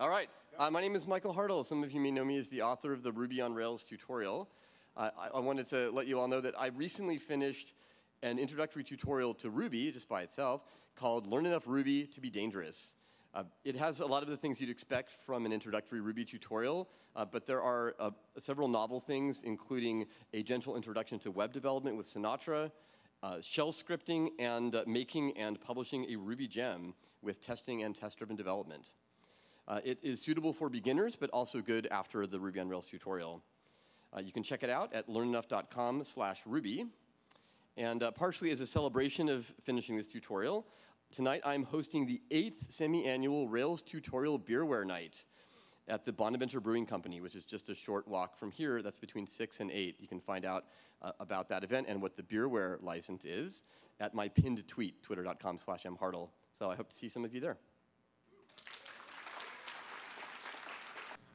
All right. Uh, my name is Michael Hartl. Some of you may know me as the author of the Ruby on Rails tutorial. Uh, I, I, wanted to let you all know that I recently finished an introductory tutorial to Ruby, just by itself, called Learn Enough Ruby to be Dangerous. Uh, it has a lot of the things you'd expect from an introductory Ruby tutorial, uh, but there are uh, several novel things, including a gentle introduction to web development with Sinatra, uh, shell scripting, and uh, making and publishing a Ruby gem with testing and test-driven development. Uh, it is suitable for beginners, but also good after the Ruby on Rails tutorial. you can check it out at learnenough.com slash Ruby. And partially as a celebration of finishing this tutorial, Tonight I'm hosting the eighth semi-annual Rails Tutorial Beerware Night at the Bonaventure Brewing Company, which is just a short walk from here. That's between 6 and 8. You can find out uh, about that event and what the beerware license is at my pinned tweet, twitter.com slash mhartl. So I hope to see some of you there.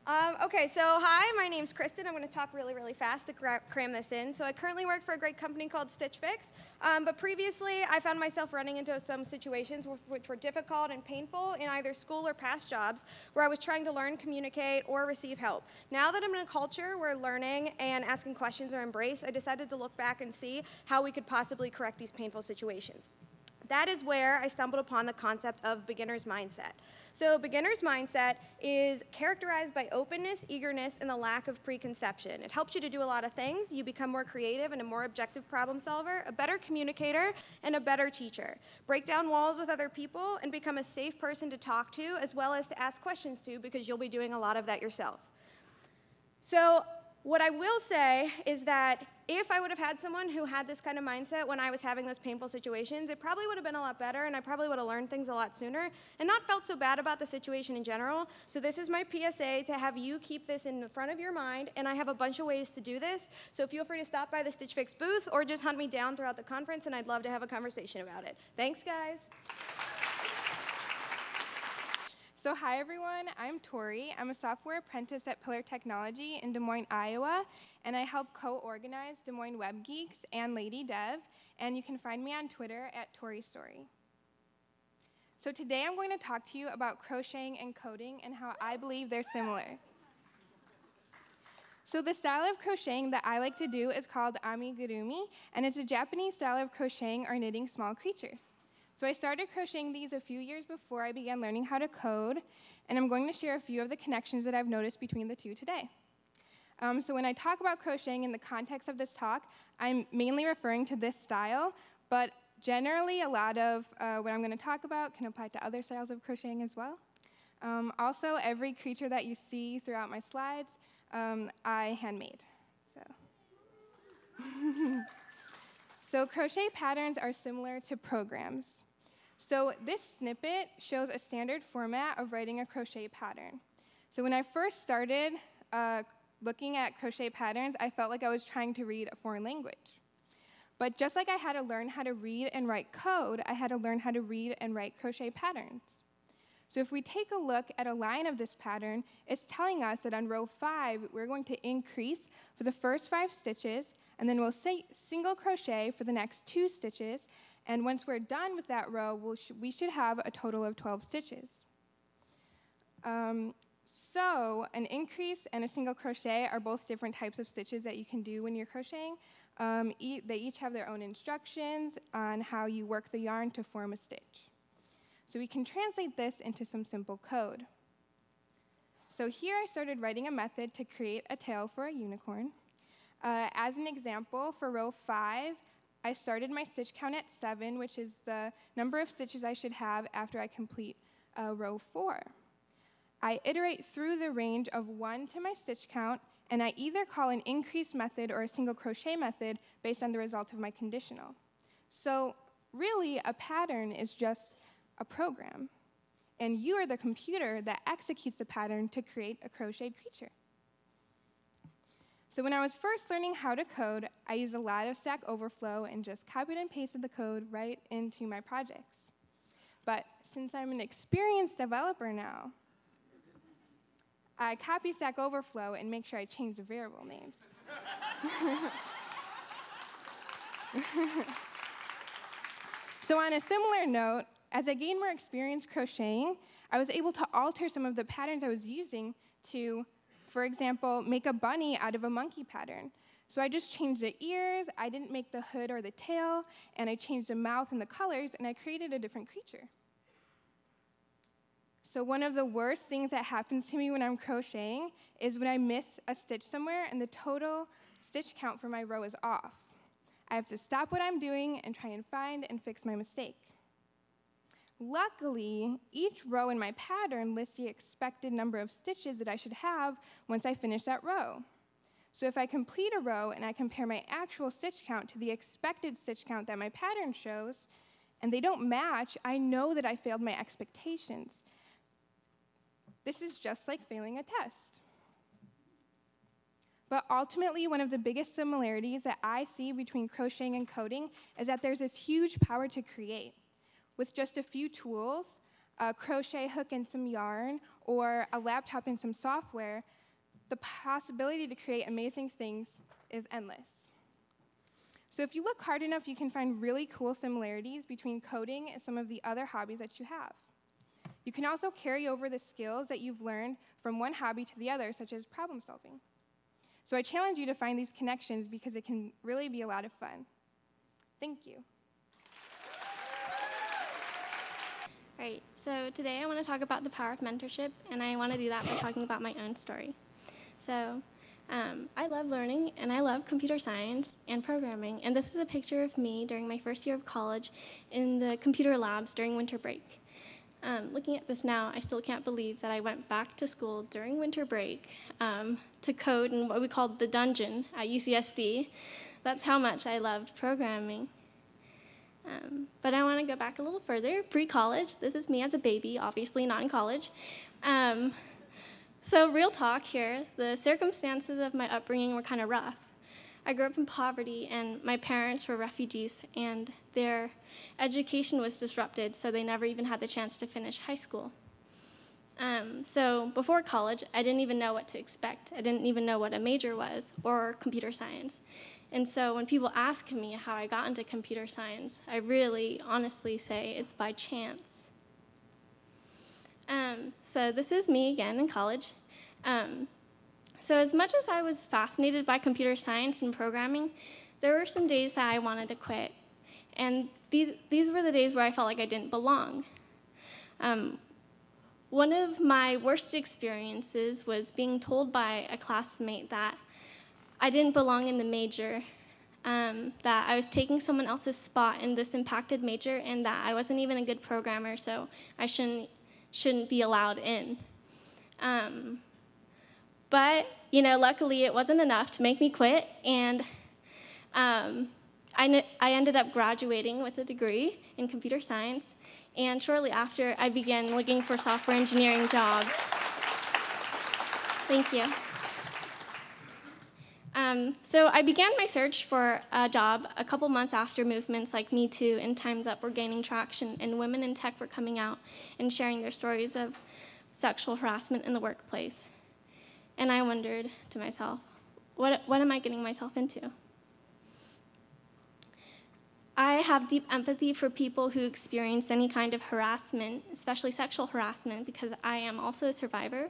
Um, okay, so hi, my name's Kristen. I'm going to talk really, really fast to cram this in. So I currently work for a great company called Stitch Fix, um, but previously I found myself running into some situations which were difficult and painful in either school or past jobs where I was trying to learn, communicate, or receive help. Now that I'm in a culture where learning and asking questions are embraced, I decided to look back and see how we could possibly correct these painful situations. That is where I stumbled upon the concept of beginner's mindset. So beginner's mindset is characterized by openness, eagerness, and the lack of preconception. It helps you to do a lot of things. You become more creative and a more objective problem solver, a better communicator, and a better teacher. Break down walls with other people and become a safe person to talk to as well as to ask questions to because you'll be doing a lot of that yourself. So what I will say is that if I would have had someone who had this kind of mindset when I was having those painful situations, it probably would have been a lot better and I probably would have learned things a lot sooner and not felt so bad about the situation in general. So this is my PSA to have you keep this in the front of your mind and I have a bunch of ways to do this. So feel free to stop by the Stitch Fix booth or just hunt me down throughout the conference and I'd love to have a conversation about it. Thanks guys. So hi everyone, I'm Tori. I'm a software apprentice at Pillar Technology in Des Moines, Iowa, and I help co-organize Des Moines Web Geeks and Lady Dev, and you can find me on Twitter at Tori Story. So today I'm going to talk to you about crocheting and coding and how I believe they're similar. So the style of crocheting that I like to do is called amigurumi, and it's a Japanese style of crocheting or knitting small creatures. So I started crocheting these a few years before I began learning how to code, and I'm going to share a few of the connections that I've noticed between the two today. Um, so when I talk about crocheting in the context of this talk, I'm mainly referring to this style, but generally a lot of uh, what I'm going to talk about can apply to other styles of crocheting as well. Um, also, every creature that you see throughout my slides, um, I handmade. So. so crochet patterns are similar to programs. So this snippet shows a standard format of writing a crochet pattern. So when I first started uh, looking at crochet patterns, I felt like I was trying to read a foreign language. But just like I had to learn how to read and write code, I had to learn how to read and write crochet patterns. So if we take a look at a line of this pattern, it's telling us that on row five, we're going to increase for the first five stitches, and then we'll say single crochet for the next two stitches, and once we're done with that row, we'll sh we should have a total of 12 stitches. Um, so an increase and a single crochet are both different types of stitches that you can do when you're crocheting. Um, e they each have their own instructions on how you work the yarn to form a stitch. So we can translate this into some simple code. So here I started writing a method to create a tail for a unicorn. Uh, as an example, for row 5, I started my stitch count at seven, which is the number of stitches I should have after I complete uh, row four. I iterate through the range of one to my stitch count, and I either call an increase method or a single crochet method based on the result of my conditional. So really, a pattern is just a program, and you are the computer that executes the pattern to create a crocheted creature. So when I was first learning how to code, I used a lot of Stack Overflow and just copied and pasted the code right into my projects. But since I'm an experienced developer now, I copy Stack Overflow and make sure I change the variable names. so on a similar note, as I gained more experience crocheting, I was able to alter some of the patterns I was using to, for example, make a bunny out of a monkey pattern. So I just changed the ears, I didn't make the hood or the tail, and I changed the mouth and the colors, and I created a different creature. So one of the worst things that happens to me when I'm crocheting is when I miss a stitch somewhere and the total stitch count for my row is off. I have to stop what I'm doing and try and find and fix my mistake. Luckily, each row in my pattern lists the expected number of stitches that I should have once I finish that row. So if I complete a row and I compare my actual stitch count to the expected stitch count that my pattern shows, and they don't match, I know that I failed my expectations. This is just like failing a test. But ultimately, one of the biggest similarities that I see between crocheting and coding is that there's this huge power to create. With just a few tools, a crochet hook and some yarn, or a laptop and some software, the possibility to create amazing things is endless. So if you look hard enough, you can find really cool similarities between coding and some of the other hobbies that you have. You can also carry over the skills that you've learned from one hobby to the other, such as problem solving. So I challenge you to find these connections because it can really be a lot of fun. Thank you. Right, so today I want to talk about the power of mentorship, and I want to do that by talking about my own story. So, um, I love learning and I love computer science and programming, and this is a picture of me during my first year of college in the computer labs during winter break. Um, looking at this now, I still can't believe that I went back to school during winter break um, to code in what we called the dungeon at UCSD. That's how much I loved programming. Um, but I want to go back a little further, pre-college. This is me as a baby, obviously not in college. Um, so real talk here, the circumstances of my upbringing were kind of rough. I grew up in poverty, and my parents were refugees, and their education was disrupted, so they never even had the chance to finish high school. Um, so before college, I didn't even know what to expect. I didn't even know what a major was or computer science. And so when people ask me how I got into computer science, I really honestly say it's by chance. Um, so this is me again in college. Um, so as much as I was fascinated by computer science and programming, there were some days that I wanted to quit. And these, these were the days where I felt like I didn't belong. Um, one of my worst experiences was being told by a classmate that I didn't belong in the major, um, that I was taking someone else's spot in this impacted major, and that I wasn't even a good programmer, so I shouldn't shouldn't be allowed in. Um, but, you know, luckily it wasn't enough to make me quit, and um, I, I ended up graduating with a degree in computer science, and shortly after, I began looking for software engineering jobs. Thank you. Um, so I began my search for a job a couple months after movements like Me Too and Time's Up were gaining traction, and women in tech were coming out and sharing their stories of sexual harassment in the workplace. And I wondered to myself, what, what am I getting myself into? I have deep empathy for people who experience any kind of harassment, especially sexual harassment, because I am also a survivor.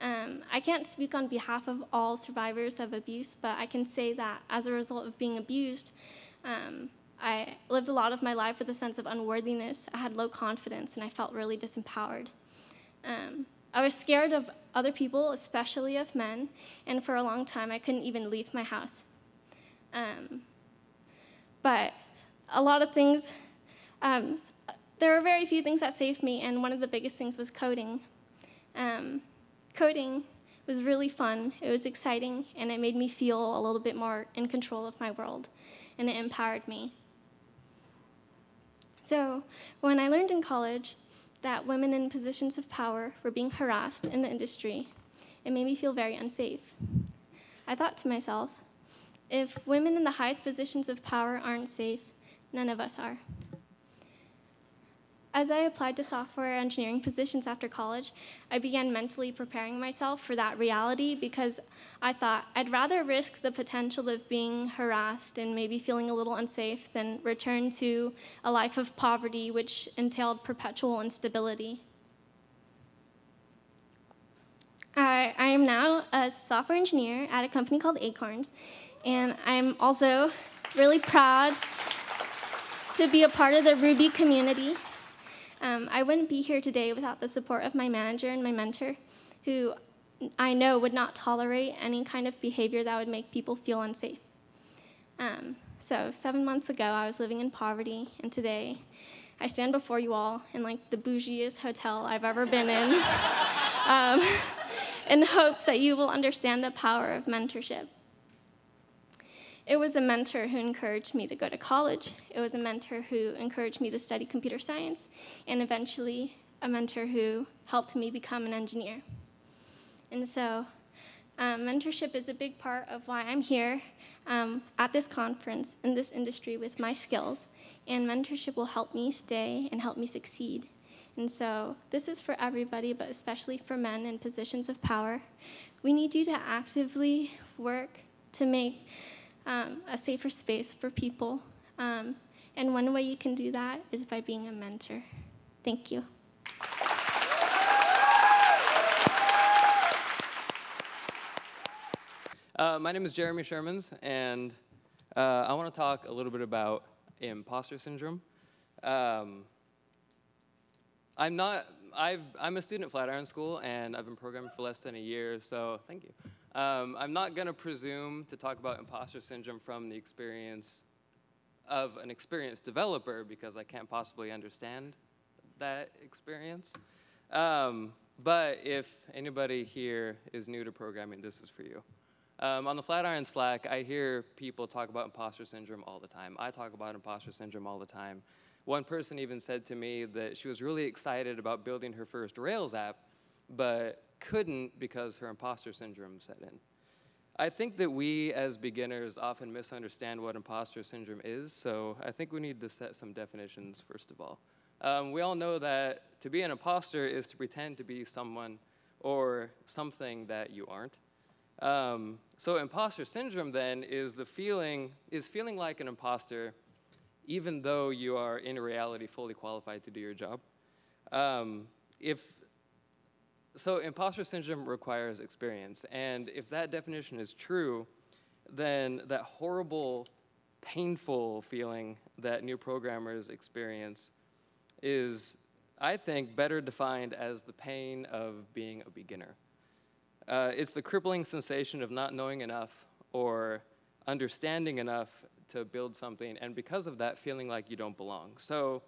Um, I can't speak on behalf of all survivors of abuse, but I can say that as a result of being abused, um, I lived a lot of my life with a sense of unworthiness. I had low confidence, and I felt really disempowered. Um, I was scared of other people, especially of men, and for a long time I couldn't even leave my house. Um, but a lot of things, um, there were very few things that saved me, and one of the biggest things was coding. Um, coding was really fun, it was exciting, and it made me feel a little bit more in control of my world, and it empowered me. So when I learned in college that women in positions of power were being harassed in the industry, it made me feel very unsafe. I thought to myself, if women in the highest positions of power aren't safe, none of us are. As I applied to software engineering positions after college, I began mentally preparing myself for that reality because I thought I'd rather risk the potential of being harassed and maybe feeling a little unsafe than return to a life of poverty, which entailed perpetual instability. I, I am now a software engineer at a company called Acorns, and I'm also really proud to be a part of the Ruby community. Um, I wouldn't be here today without the support of my manager and my mentor, who I know would not tolerate any kind of behavior that would make people feel unsafe. Um, so, seven months ago, I was living in poverty, and today I stand before you all in like the bougiest hotel I've ever been in, um, in hopes that you will understand the power of mentorship. It was a mentor who encouraged me to go to college. It was a mentor who encouraged me to study computer science, and eventually a mentor who helped me become an engineer. And so, um, mentorship is a big part of why I'm here um, at this conference in this industry with my skills, and mentorship will help me stay and help me succeed. And so, this is for everybody, but especially for men in positions of power. We need you to actively work to make um, a safer space for people. Um, and one way you can do that is by being a mentor. Thank you. Uh, my name is Jeremy Shermans, and uh, I want to talk a little bit about imposter syndrome. Um, I'm not. I've, I'm a student at Flatiron School, and I've been programming for less than a year. So thank you. Um, I'm not going to presume to talk about imposter syndrome from the experience of an experienced developer because I can't possibly understand that experience. Um, but if anybody here is new to programming, this is for you. Um, on the Flatiron Slack, I hear people talk about imposter syndrome all the time. I talk about imposter syndrome all the time. One person even said to me that she was really excited about building her first Rails app, but couldn't because her imposter syndrome set in. I think that we as beginners often misunderstand what imposter syndrome is, so I think we need to set some definitions first of all. Um, we all know that to be an imposter is to pretend to be someone or something that you aren't. Um, so imposter syndrome then is the feeling, is feeling like an imposter even though you are in reality fully qualified to do your job. Um, if so imposter syndrome requires experience. And if that definition is true, then that horrible, painful feeling that new programmers experience is, I think, better defined as the pain of being a beginner. Uh, it's the crippling sensation of not knowing enough or understanding enough to build something, and because of that, feeling like you don't belong. So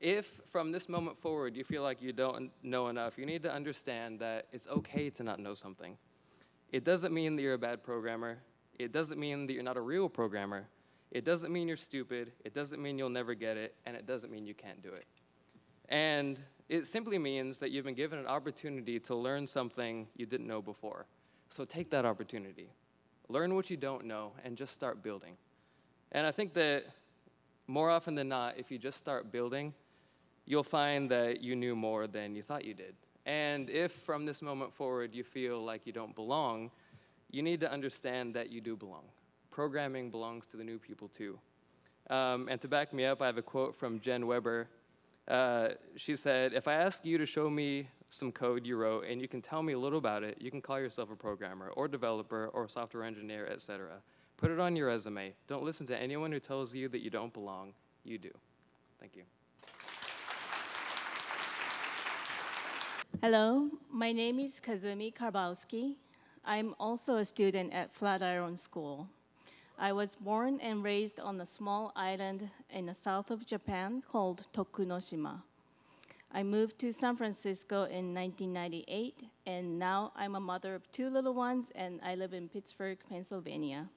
if from this moment forward you feel like you don't know enough, you need to understand that it's okay to not know something. It doesn't mean that you're a bad programmer. It doesn't mean that you're not a real programmer. It doesn't mean you're stupid. It doesn't mean you'll never get it. And it doesn't mean you can't do it. And it simply means that you've been given an opportunity to learn something you didn't know before. So take that opportunity. Learn what you don't know and just start building. And I think that more often than not, if you just start building, you'll find that you knew more than you thought you did. And if from this moment forward you feel like you don't belong, you need to understand that you do belong. Programming belongs to the new people too. Um, and to back me up, I have a quote from Jen Weber. Uh, she said, If I ask you to show me some code you wrote and you can tell me a little about it, you can call yourself a programmer or developer or software engineer, etc. Put it on your resume. Don't listen to anyone who tells you that you don't belong. You do. Thank you. Hello, my name is Kazumi Karbowski. I'm also a student at Flatiron School. I was born and raised on a small island in the south of Japan called Tokunoshima. I moved to San Francisco in 1998, and now I'm a mother of two little ones, and I live in Pittsburgh, Pennsylvania.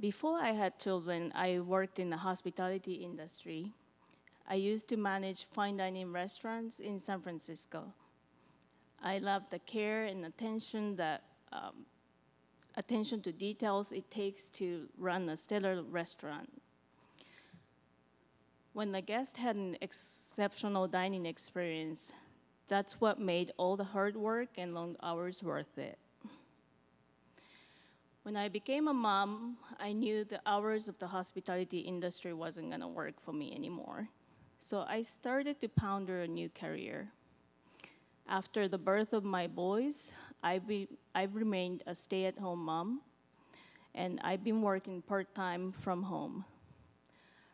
Before I had children, I worked in the hospitality industry. I used to manage fine dining restaurants in San Francisco. I love the care and attention that um, attention to details it takes to run a stellar restaurant. When the guest had an exceptional dining experience, that's what made all the hard work and long hours worth it. When I became a mom, I knew the hours of the hospitality industry wasn't gonna work for me anymore. So I started to ponder a new career. After the birth of my boys, I've, be, I've remained a stay at home mom, and I've been working part time from home.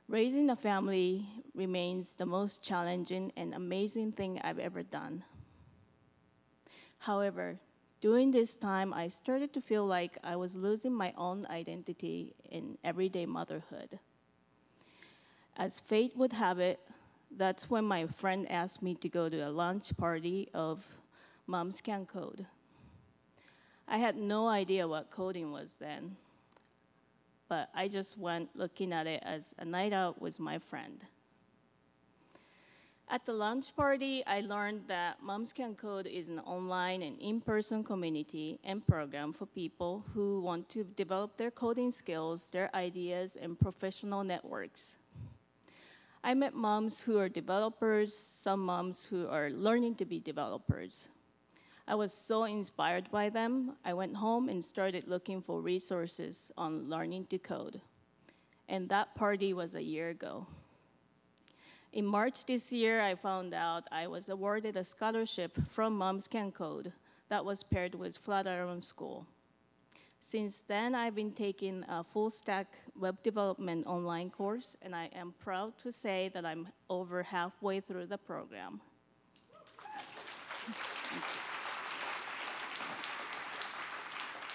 Raising a family remains the most challenging and amazing thing I've ever done. However, during this time, I started to feel like I was losing my own identity in everyday motherhood. As fate would have it, that's when my friend asked me to go to a lunch party of Moms Can Code. I had no idea what coding was then, but I just went looking at it as a night out with my friend. At the lunch party, I learned that Moms Can Code is an online and in-person community and program for people who want to develop their coding skills, their ideas, and professional networks. I met moms who are developers, some moms who are learning to be developers. I was so inspired by them, I went home and started looking for resources on learning to code. And that party was a year ago. In March this year, I found out I was awarded a scholarship from Moms Can Code that was paired with Flatiron School. Since then, I've been taking a full stack web development online course, and I am proud to say that I'm over halfway through the program.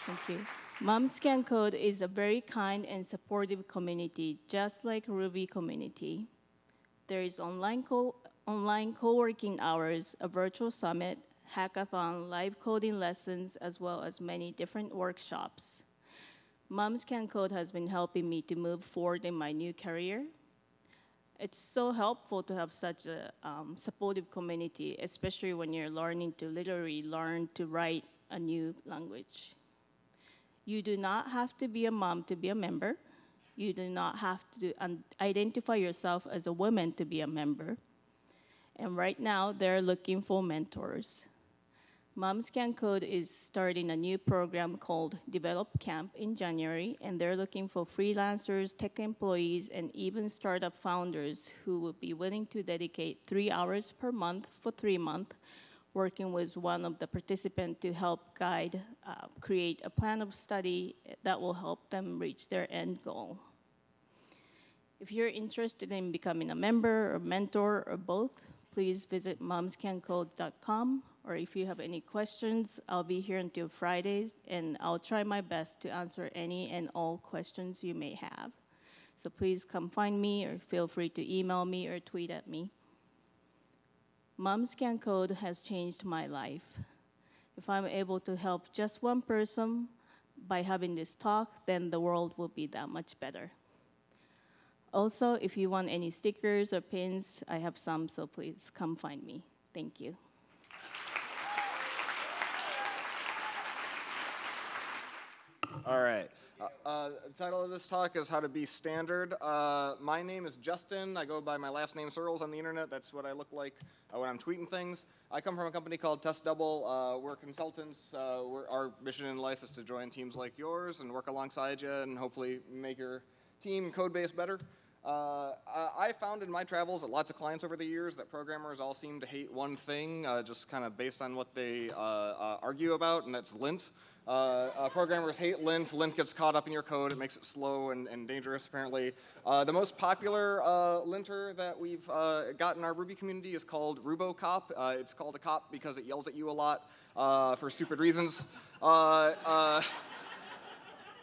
Thank you. Moms Can Code is a very kind and supportive community, just like Ruby community. There is online, co- online co-working hours, a virtual summit, hackathon, live coding lessons, as well as many different workshops. Moms Can Code has been helping me to move forward in my new career. It's so helpful to have such a um, supportive community, especially when you're learning to literally learn to write a new language. You do not have to be a mom to be a member. You do not have to identify yourself as a woman to be a member. And right now, they're looking for mentors. Moms Can Code is starting a new program called Develop Camp in January, and they're looking for freelancers, tech employees, and even startup founders who would be willing to dedicate three hours per month for three months, working with one of the participants to help guide, uh, create a plan of study that will help them reach their end goal. If you're interested in becoming a member or mentor or both, please visit momscancode.com or if you have any questions, I'll be here until Fridays, and I'll try my best to answer any and all questions you may have. So please come find me, or feel free to email me or tweet at me. Moms Can Code has changed my life. If I'm able to help just one person by having this talk, then the world will be that much better. Also, if you want any stickers or pins, I have some, so please come find me. Thank you. All right. Uh, uh, the title of this talk is How to Be Standard. Uh, my name is Justin. I go by my last name Searls on the internet. That's what I look like uh, when I'm tweeting things. I come from a company called Test Double. Uh, we're consultants. Uh, we're, our mission in life is to join teams like yours and work alongside you and hopefully make your team code base better. Uh, I found in my travels that lots of clients over the years that programmers all seem to hate one thing, uh, just kind of based on what they uh, uh argue about, and that's lint. Uh, uh, programmers hate lint. Lint gets caught up in your code. It makes it slow and, and dangerous, apparently. Uh, the most popular uh, linter that we've uh, got in our Ruby community is called RuboCop. it's called a cop because it yells at you a lot for stupid reasons.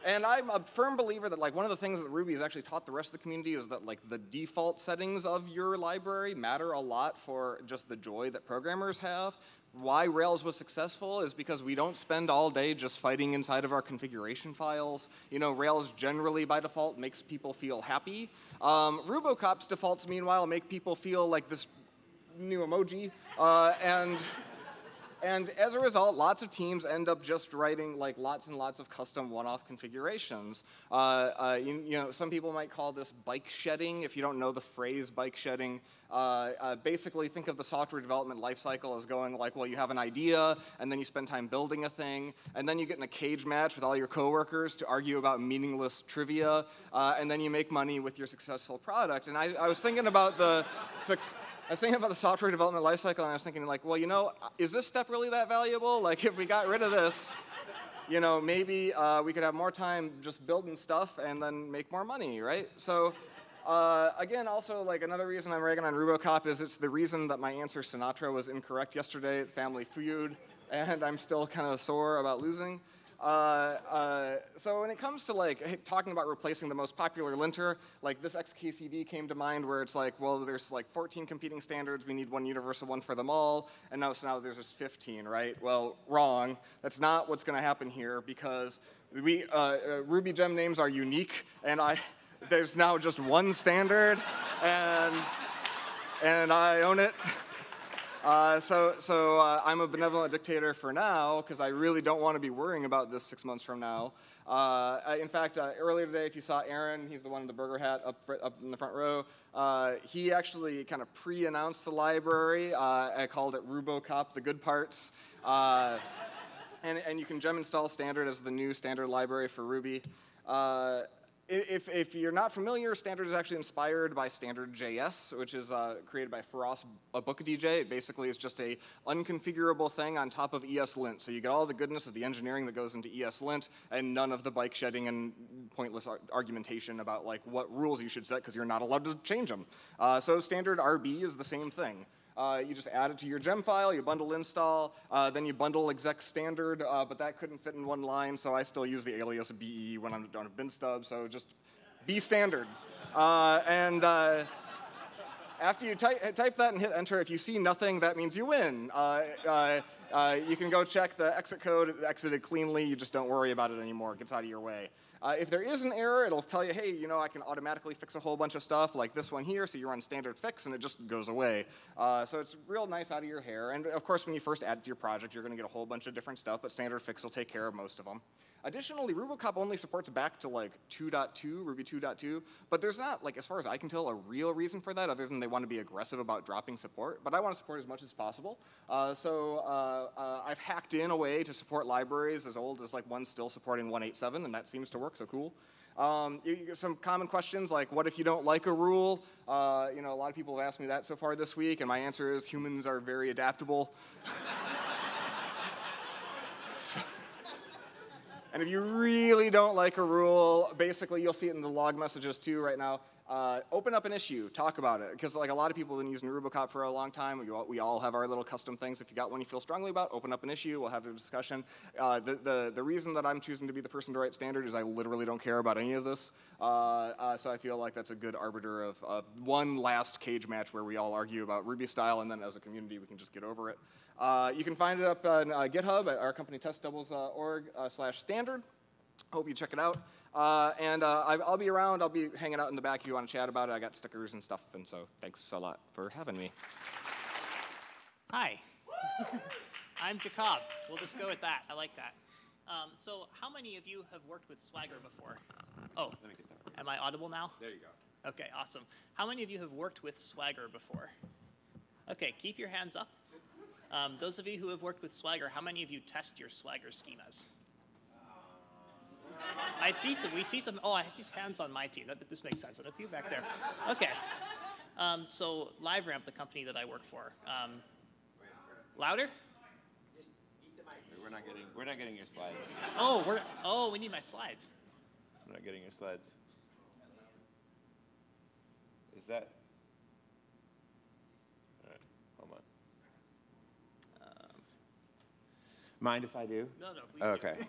And I'm a firm believer that like one of the things that Ruby has actually taught the rest of the community is that like the default settings of your library matter a lot for just the joy that programmers have. Why Rails was successful is because we don't spend all day just fighting inside of our configuration files. You know, Rails generally by default makes people feel happy. Um, Rubocop's defaults, meanwhile, make people feel like this new emoji. Uh, and And as a result, lots of teams end up just writing like lots and lots of custom one-off configurations. Uh, uh, you, you know, some people might call this bike shedding. If you don't know the phrase bike shedding, uh, uh, basically think of the software development lifecycle as going like, well, you have an idea, and then you spend time building a thing, and then you get in a cage match with all your coworkers to argue about meaningless trivia, uh, and then you make money with your successful product. And I, I was thinking about the suc- I was thinking about the software development lifecycle, and I was thinking like, well, you know, is this step really that valuable? Like, if we got rid of this, you know, maybe uh, we could have more time just building stuff and then make more money, right? So. Uh, again, also, like another reason I'm ragging on RuboCop is it's the reason that my answer Sinatra was incorrect yesterday at Family Feud, and I'm still kind of sore about losing. Uh, uh, so when it comes to like talking about replacing the most popular linter, like this XKCD came to mind where it's like, well, there's like 14 competing standards, we need one universal one for them all, and now, so now there's just 15, right? Well, wrong. That's not what's gonna happen here because we, uh, Ruby gem names are unique, and I, there's now just one standard, and, and I own it. Uh, so so uh, I'm a benevolent dictator for now because I really don't want to be worrying about this six months from now. Uh, in fact, uh, earlier today, if you saw Aaron, he's the one in the burger hat up, up in the front row. Uh, he actually kind of pre-announced the library. Uh, I called it RuboCop: The Good Parts. And, and you can gem install standard as the new standard library for Ruby. If, if you're not familiar, standard is actually inspired by standard.js, which is uh, created by Feross DJ. It basically is just a unconfigurable thing on top of ESLint. So you get all the goodness of the engineering that goes into ESLint and none of the bike shedding and pointless ar- argumentation about like what rules you should set because you're not allowed to change them. Uh, so standard RB is the same thing. Uh, you just add it to your gem file, you bundle install, uh, then you bundle exec standard, uh, but that couldn't fit in one line, so I still use the alias BE when I'm on a bin stub, so just be standard. Uh, and uh, after you type, type that and hit enter, if you see nothing, that means you win. Uh, you can go check the exit code, it exited cleanly, you just don't worry about it anymore, it gets out of your way. Uh, if there is an error, it'll tell you, hey, you know, I can automatically fix a whole bunch of stuff like this one here, so you run standard fix and it just goes away. Uh, so it's real nice out of your hair. And of course, when you first add it to your project, you're gonna get a whole bunch of different stuff, but standard fix will take care of most of them. Additionally, RuboCop only supports back to like 2.2, Ruby 2.2, but there's not, like, as far as I can tell, a real reason for that other than they want to be aggressive about dropping support, but I want to support as much as possible. Uh, so uh, uh, I've hacked in a way to support libraries as old as like one still supporting 187, and that seems to work, so cool. Um, some common questions like, what if you don't like a rule? Uh, you know, a lot of people have asked me that so far this week, and my answer is humans are very adaptable. So- and if you really don't like a rule, basically you'll see it in the log messages too right now. Uh, open up an issue, talk about it, because like a lot of people have been using RuboCop for a long time. We all, we all have our little custom things. If you got one you feel strongly about, open up an issue. We'll have a discussion. Uh, the, the the reason that I'm choosing to be the person to write standard is I literally don't care about any of this. Uh, uh, so I feel like that's a good arbiter of, of one last cage match where we all argue about Ruby style, and then as a community we can just get over it. Uh, you can find it up on uh, GitHub at our company testdoubles.org uh, slash standard. Hope you check it out. Uh, and uh, I, I'll be around. I'll be hanging out in the back if you want to chat about it. I got stickers and stuff, and so thanks a lot for having me. Hi. I'm Jacob. We'll just go with that. I like that. Um, so, how many of you have worked with Swagger before? Oh, let me get that. am I audible now? There you go. Okay, awesome. How many of you have worked with Swagger before? Okay, keep your hands up. Um, those of you who have worked with Swagger, how many of you test your Swagger schemas? I see some. We see some. Oh, I see hands on my team. That, this makes sense. And a few back there. Okay. Um, so LiveRamp, the company that I work for. Um, louder? We're not getting. We're not getting your slides. Oh, we're. Oh, we need my slides. We're not getting your slides. Is that? All right. Hold on. Mind if I do? No, no, please. do. Okay.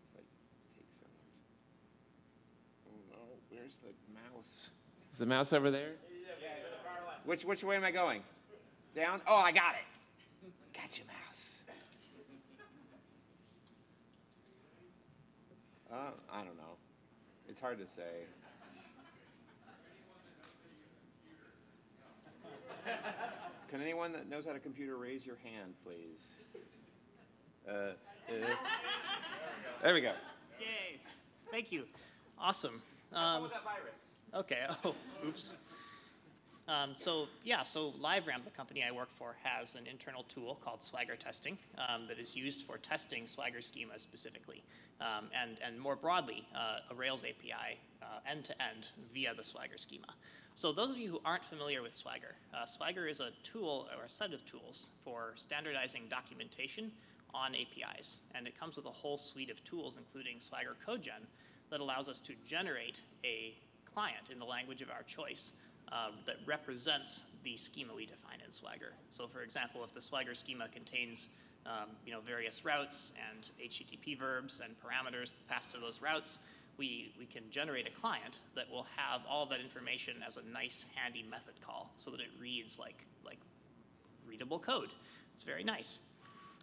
It's like, take someone's- Oh no, where's the mouse? Is the mouse over there? Which which way am I going? Down? Oh, I got it. Got you, mouse. Uh, I don't know. It's hard to say. Can anyone that knows how to computer raise your hand, please? Uh, uh, there we go. Yay! Thank you. Awesome. Um, that virus. Okay. Oh, oops. Um, so yeah, so LiveRamp, the company I work for, has an internal tool called Swagger Testing um, that is used for testing Swagger schemas specifically, um, and and more broadly, uh, a Rails API uh, end to end via the Swagger schema. So those of you who aren't familiar with Swagger, uh, Swagger is a tool or a set of tools for standardizing documentation on APIs, and it comes with a whole suite of tools, including Swagger CodeGen, that allows us to generate a client in the language of our choice um, that represents the schema we define in Swagger. So for example, if the Swagger schema contains um, you know, various routes and HTTP verbs and parameters passed to those routes, we, we can generate a client that will have all that information as a nice handy method call so that it reads like, like readable code. It's very nice.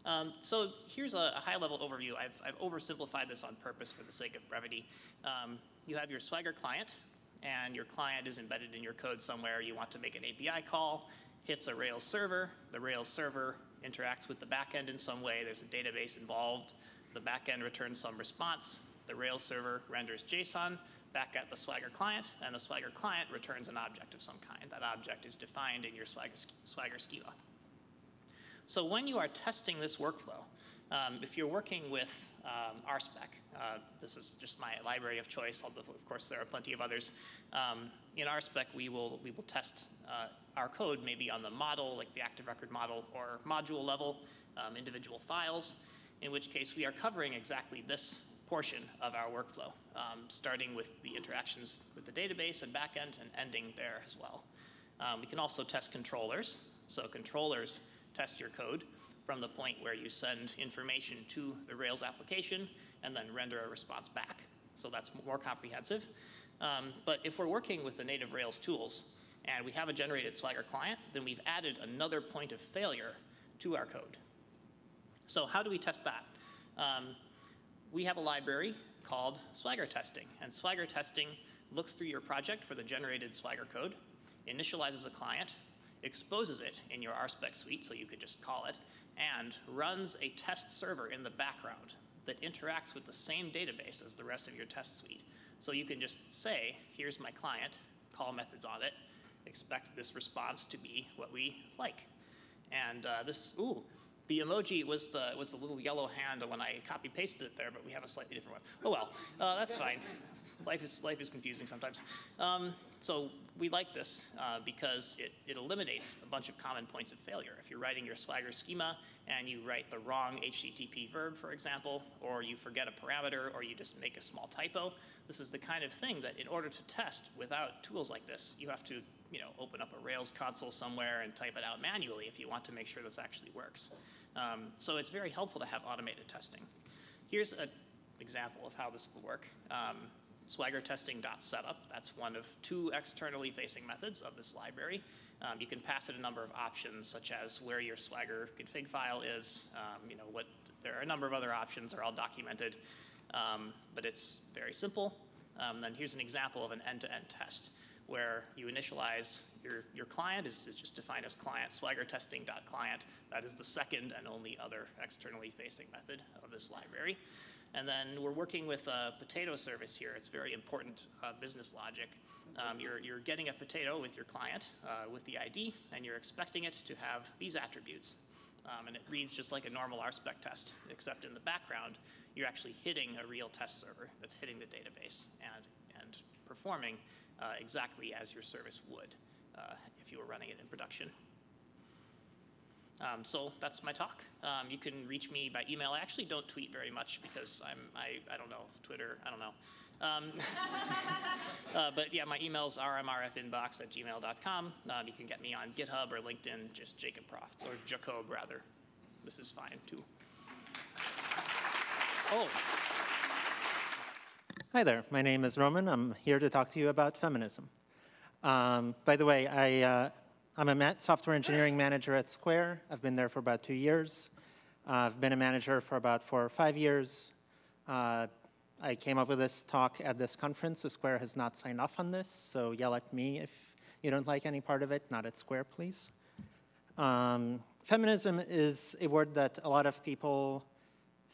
Um, so here's a, a high-level overview. I've, I've, oversimplified this on purpose for the sake of brevity. Um, you have your Swagger client, and your client is embedded in your code somewhere. You want to make an API call, hits a Rails server. The Rails server interacts with the backend in some way. There's a database involved. The backend returns some response. The Rails server renders JSON back at the Swagger client, and the Swagger client returns an object of some kind. That object is defined in your Swagger, Swagger schema. So when you are testing this workflow, um, if you're working with um, RSpec, uh, this is just my library of choice, although of course there are plenty of others. Um, in RSpec, we will, we will test uh, our code maybe on the model, like the active record model, or module level, um, individual files, in which case we are covering exactly this portion of our workflow, um, starting with the interactions with the database and backend and ending there as well. Um, we can also test controllers. So controllers test your code from the point where you send information to the Rails application and then render a response back. So that's more comprehensive. Um, but if we're working with the native Rails tools and we have a generated Swagger client, then we've added another point of failure to our code. So how do we test that? Um, we have a library called Swagger Testing, and Swagger Testing looks through your project for the generated Swagger code, initializes a client, exposes it in your RSpec suite, so you could just call it, and runs a test server in the background that interacts with the same database as the rest of your test suite. So you can just say, here's my client, call methods on it, expect this response to be what we like. And uh, this, ooh, the emoji was the, was the little yellow hand when I copy pasted it there, but we have a slightly different one. Oh well, uh, that's fine. Life is, life is confusing sometimes. Um, so we like this uh, because it, it eliminates a bunch of common points of failure. If you're writing your Swagger schema and you write the wrong HTTP verb, for example, or you forget a parameter, or you just make a small typo, this is the kind of thing that in order to test without tools like this, you have to you know, open up a Rails console somewhere and type it out manually if you want to make sure this actually works. Um, so it's very helpful to have automated testing. Here's an example of how this will work. Um, swaggertesting.setup. That's one of two externally facing methods of this library. Um, you can pass it a number of options, such as where your Swagger config file is. Um, you know what? There are a number of other options. They're all documented, um, but it's very simple. Um, then here's an example of an end-to-end -end test where you initialize your, your client is, is just defined as client swaggertesting.client. That is the second and only other externally facing method of this library. And then we're working with a potato service here. It's very important uh, business logic. Um, you're, you're getting a potato with your client uh, with the ID, and you're expecting it to have these attributes. Um, and it reads just like a normal RSpec test, except in the background, you're actually hitting a real test server that's hitting the database and, and performing uh, exactly as your service would uh, if you were running it in production. Um, so that's my talk. Um, you can reach me by email. I actually don't tweet very much because I'm, I, I don't know, Twitter, I don't know. Um, uh, but yeah, my email's rmrfinbox at gmail.com. Um, you can get me on GitHub or LinkedIn, just Jacob Profts, or Jacob rather. This is fine too. Oh. Hi there, my name is Roman. I'm here to talk to you about feminism. Um, by the way, I, uh, I'm a software engineering manager at Square. I've been there for about two years. Uh, I've been a manager for about four or five years. Uh, I came up with this talk at this conference. The Square has not signed off on this, so yell at me if you don't like any part of it, not at Square, please. Um, feminism is a word that a lot of people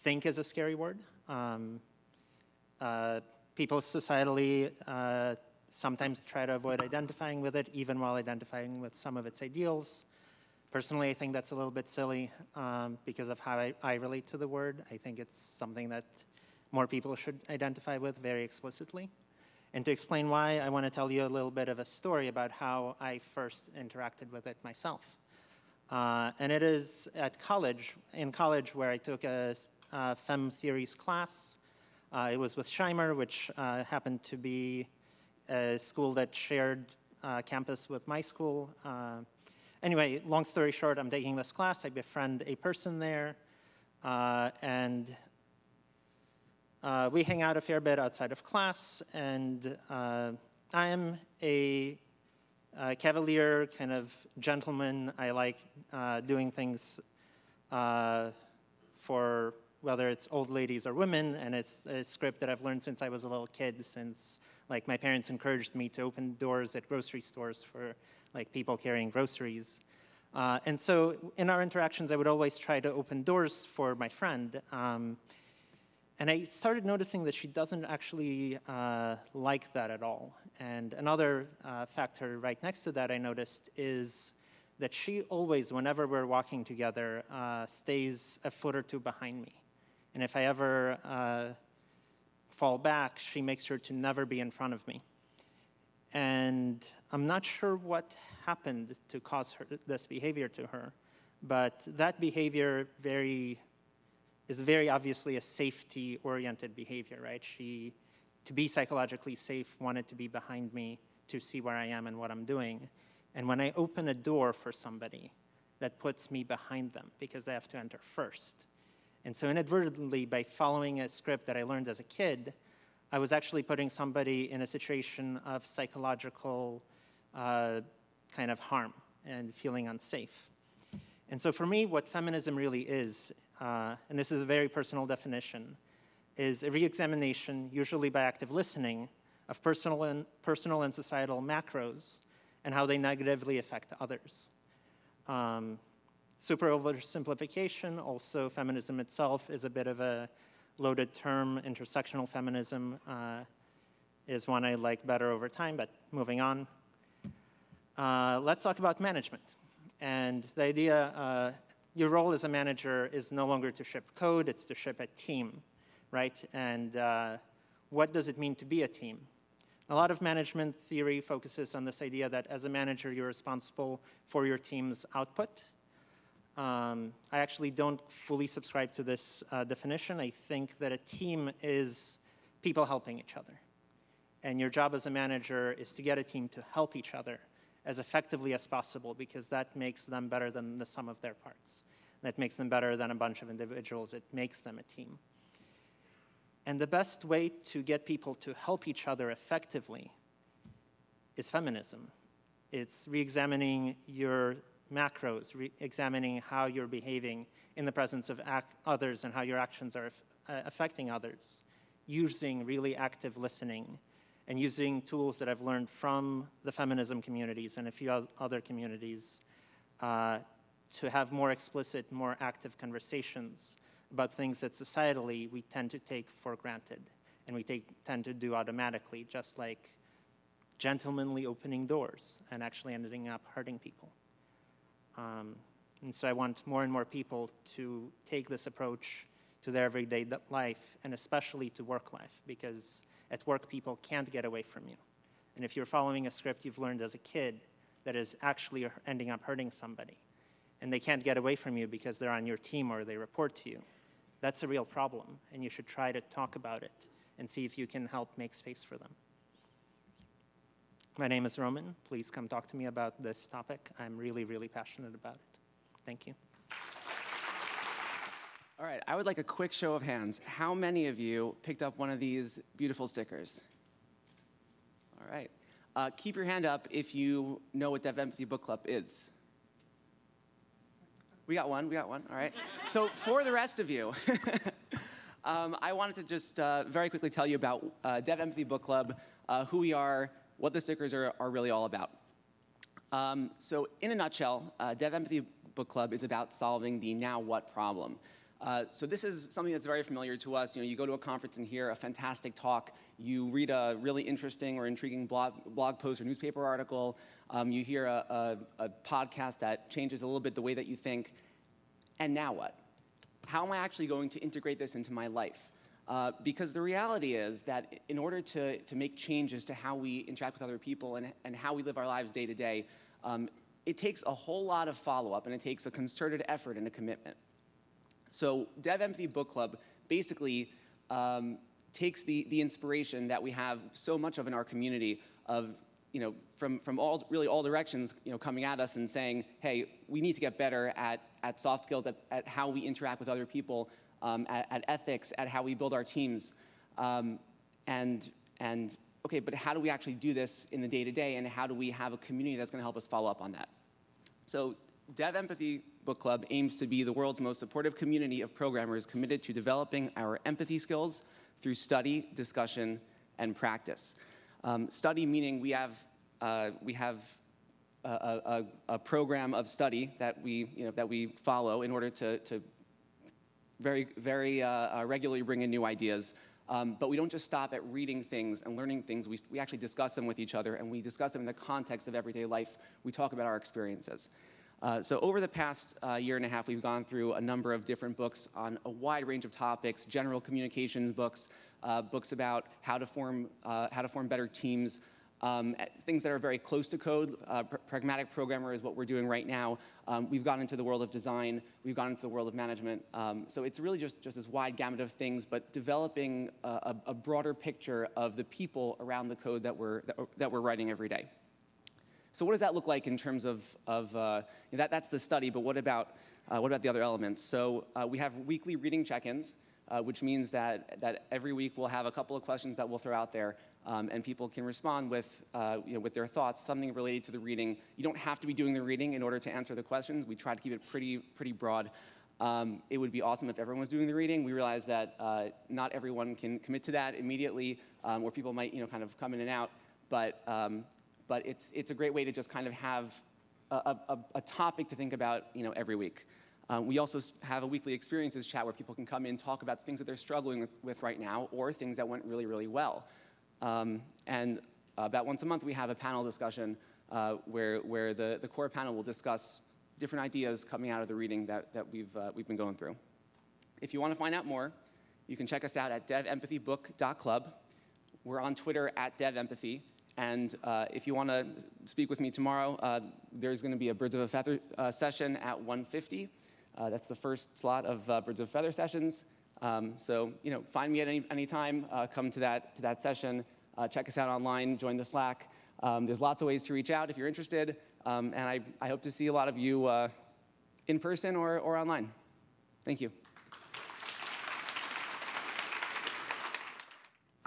think is a scary word. Um, people societally uh, sometimes try to avoid identifying with it, even while identifying with some of its ideals. Personally, I think that's a little bit silly um, because of how I, I relate to the word. I think it's something that more people should identify with very explicitly. And to explain why, I want to tell you a little bit of a story about how I first interacted with it myself. Uh, and it is at college, in college, where I took a uh, Fem Theories class. Uh, it was with Shimer, which uh, happened to be a school that shared uh, campus with my school. Anyway, long story short, I'm taking this class. I befriend a person there, and we hang out a fair bit outside of class, and I am a, a, cavalier kind of gentleman. I like uh, doing things uh, for whether it's old ladies or women, and it's a script that I've learned since I was a little kid, since like my parents encouraged me to open doors at grocery stores for like people carrying groceries. Uh, and so in our interactions, I would always try to open doors for my friend. Um, and I started noticing that she doesn't actually uh, like that at all. And another uh, factor right next to that I noticed is that she always, whenever we're walking together, uh, stays a foot or two behind me. And if I ever uh, fall back, she makes sure to never be in front of me. And I'm not sure what happened to cause her, this behavior to her, but that behavior very is very obviously a safety-oriented behavior, right? She, to be psychologically safe, wanted to be behind me to see where I am and what I'm doing. And when I open a door for somebody, that puts me behind them because they have to enter first. And so inadvertently, by following a script that I learned as a kid, I was actually putting somebody in a situation of psychological uh, kind of harm and feeling unsafe. And so for me, what feminism really is, uh, and this is a very personal definition, is a re-examination, usually by active listening, of personal and, personal and societal macros and how they negatively affect others. Um, super oversimplification, also feminism itself is a bit of a loaded term. Intersectional feminism uh, is one I like better over time, but moving on. Uh, let's talk about management. And the idea, uh, your role as a manager is no longer to ship code, it's to ship a team, right? And uh, what does it mean to be a team? A lot of management theory focuses on this idea that as a manager, you're responsible for your team's output. Um, I actually don't fully subscribe to this uh, definition. I think that a team is people helping each other. And your job as a manager is to get a team to help each other as effectively as possible because that makes them better than the sum of their parts. That makes them better than a bunch of individuals. It makes them a team. And the best way to get people to help each other effectively is feminism. It's re-examining your macros, re-examining how you're behaving in the presence of others and how your actions are uh, affecting others, using really active listening and using tools that I've learned from the feminism communities and a few other communities uh, to have more explicit, more active conversations about things that societally we tend to take for granted and we take, tend to do automatically, just like gentlemanly opening doors and actually ending up hurting people. Um, and so I want more and more people to take this approach to their everyday life and especially to work life because at work, people can't get away from you. And if you're following a script you've learned as a kid that is actually ending up hurting somebody, and they can't get away from you because they're on your team or they report to you, that's a real problem, and you should try to talk about it and see if you can help make space for them. My name is Roman. Please come talk to me about this topic. I'm really, really passionate about it. Thank you. All right, I would like a quick show of hands. How many of you picked up one of these beautiful stickers? All right. Uh, keep your hand up if you know what Dev Empathy Book Club is. We got one, we got one, all right. so for the rest of you, um, I wanted to just uh, very quickly tell you about uh, Dev Empathy Book Club, uh, who we are, what the stickers are, are really all about. Um, so in a nutshell, uh, Dev Empathy Book Club is about solving the now what problem. Uh, so this is something that's very familiar to us. You know, you go to a conference and hear a fantastic talk, you read a really interesting or intriguing blog, blog post or newspaper article, um, you hear a, a, a podcast that changes a little bit the way that you think, and now what? How am I actually going to integrate this into my life? Uh, because the reality is that in order to, to make changes to how we interact with other people and, and how we live our lives day to day, um, it takes a whole lot of follow-up and it takes a concerted effort and a commitment. So Dev Empathy Book Club basically um, takes the, the inspiration that we have so much of in our community of, you know, from, from all, really all directions, you know, coming at us and saying, hey, we need to get better at, at soft skills, at, at how we interact with other people, um, at, at, ethics, at how we build our teams. Um, and, and, okay, but how do we actually do this in the day-to-day, and how do we have a community that's gonna help us follow up on that? So Dev Empathy Book Club aims to be the world's most supportive community of programmers committed to developing our empathy skills through study, discussion, and practice. Um, study meaning we have, uh, we have a, a, a, program of study that we, you know, that we follow in order to, to very, very uh, uh, regularly bring in new ideas. Um, but we don't just stop at reading things and learning things. We, we actually discuss them with each other, and we discuss them in the context of everyday life. We talk about our experiences. Uh, so over the past uh, year and a half, we've gone through a number of different books on a wide range of topics, general communications books, uh, books about how to form, uh, how to form better teams, um, things that are very close to code. Uh, pr pragmatic programmer is what we're doing right now. Um, we've gone into the world of design. We've gone into the world of management. Um, so it's really just, just this wide gamut of things, but developing a, a, broader picture of the people around the code that we're, that, that we're writing every day. So what does that look like in terms of, of uh, that, that's the study, but what about, uh, what about the other elements? So uh, we have weekly reading check-ins, uh, which means that, that every week we'll have a couple of questions that we'll throw out there um, and people can respond with, uh, you know, with their thoughts, something related to the reading. You don't have to be doing the reading in order to answer the questions. We try to keep it pretty, pretty broad. Um, it would be awesome if everyone was doing the reading. We realize that uh, not everyone can commit to that immediately, um, where people might, you know, kind of come in and out. But, um, but it's, it's a great way to just kind of have a, a, a topic to think about, you know, every week. Um, we also have a weekly experiences chat where people can come in, talk about things that they're struggling with, with right now, or things that went really, really well. Um, and about once a month, we have a panel discussion uh, where, where the, the core panel will discuss different ideas coming out of the reading that, that we've, uh, we've been going through. If you want to find out more, you can check us out at devempathybook.club. We're on Twitter at devempathy. And uh, if you want to speak with me tomorrow, uh, there's going to be a Birds of a Feather uh, session at 1.50. Uh, that's the first slot of uh, Birds of a Feather sessions. Um, so, you know, find me at any, any time, uh, come to that, to that session, uh, check us out online, join the Slack. Um, there's lots of ways to reach out if you're interested, um, and I, I hope to see a lot of you uh, in person or, or online. Thank you.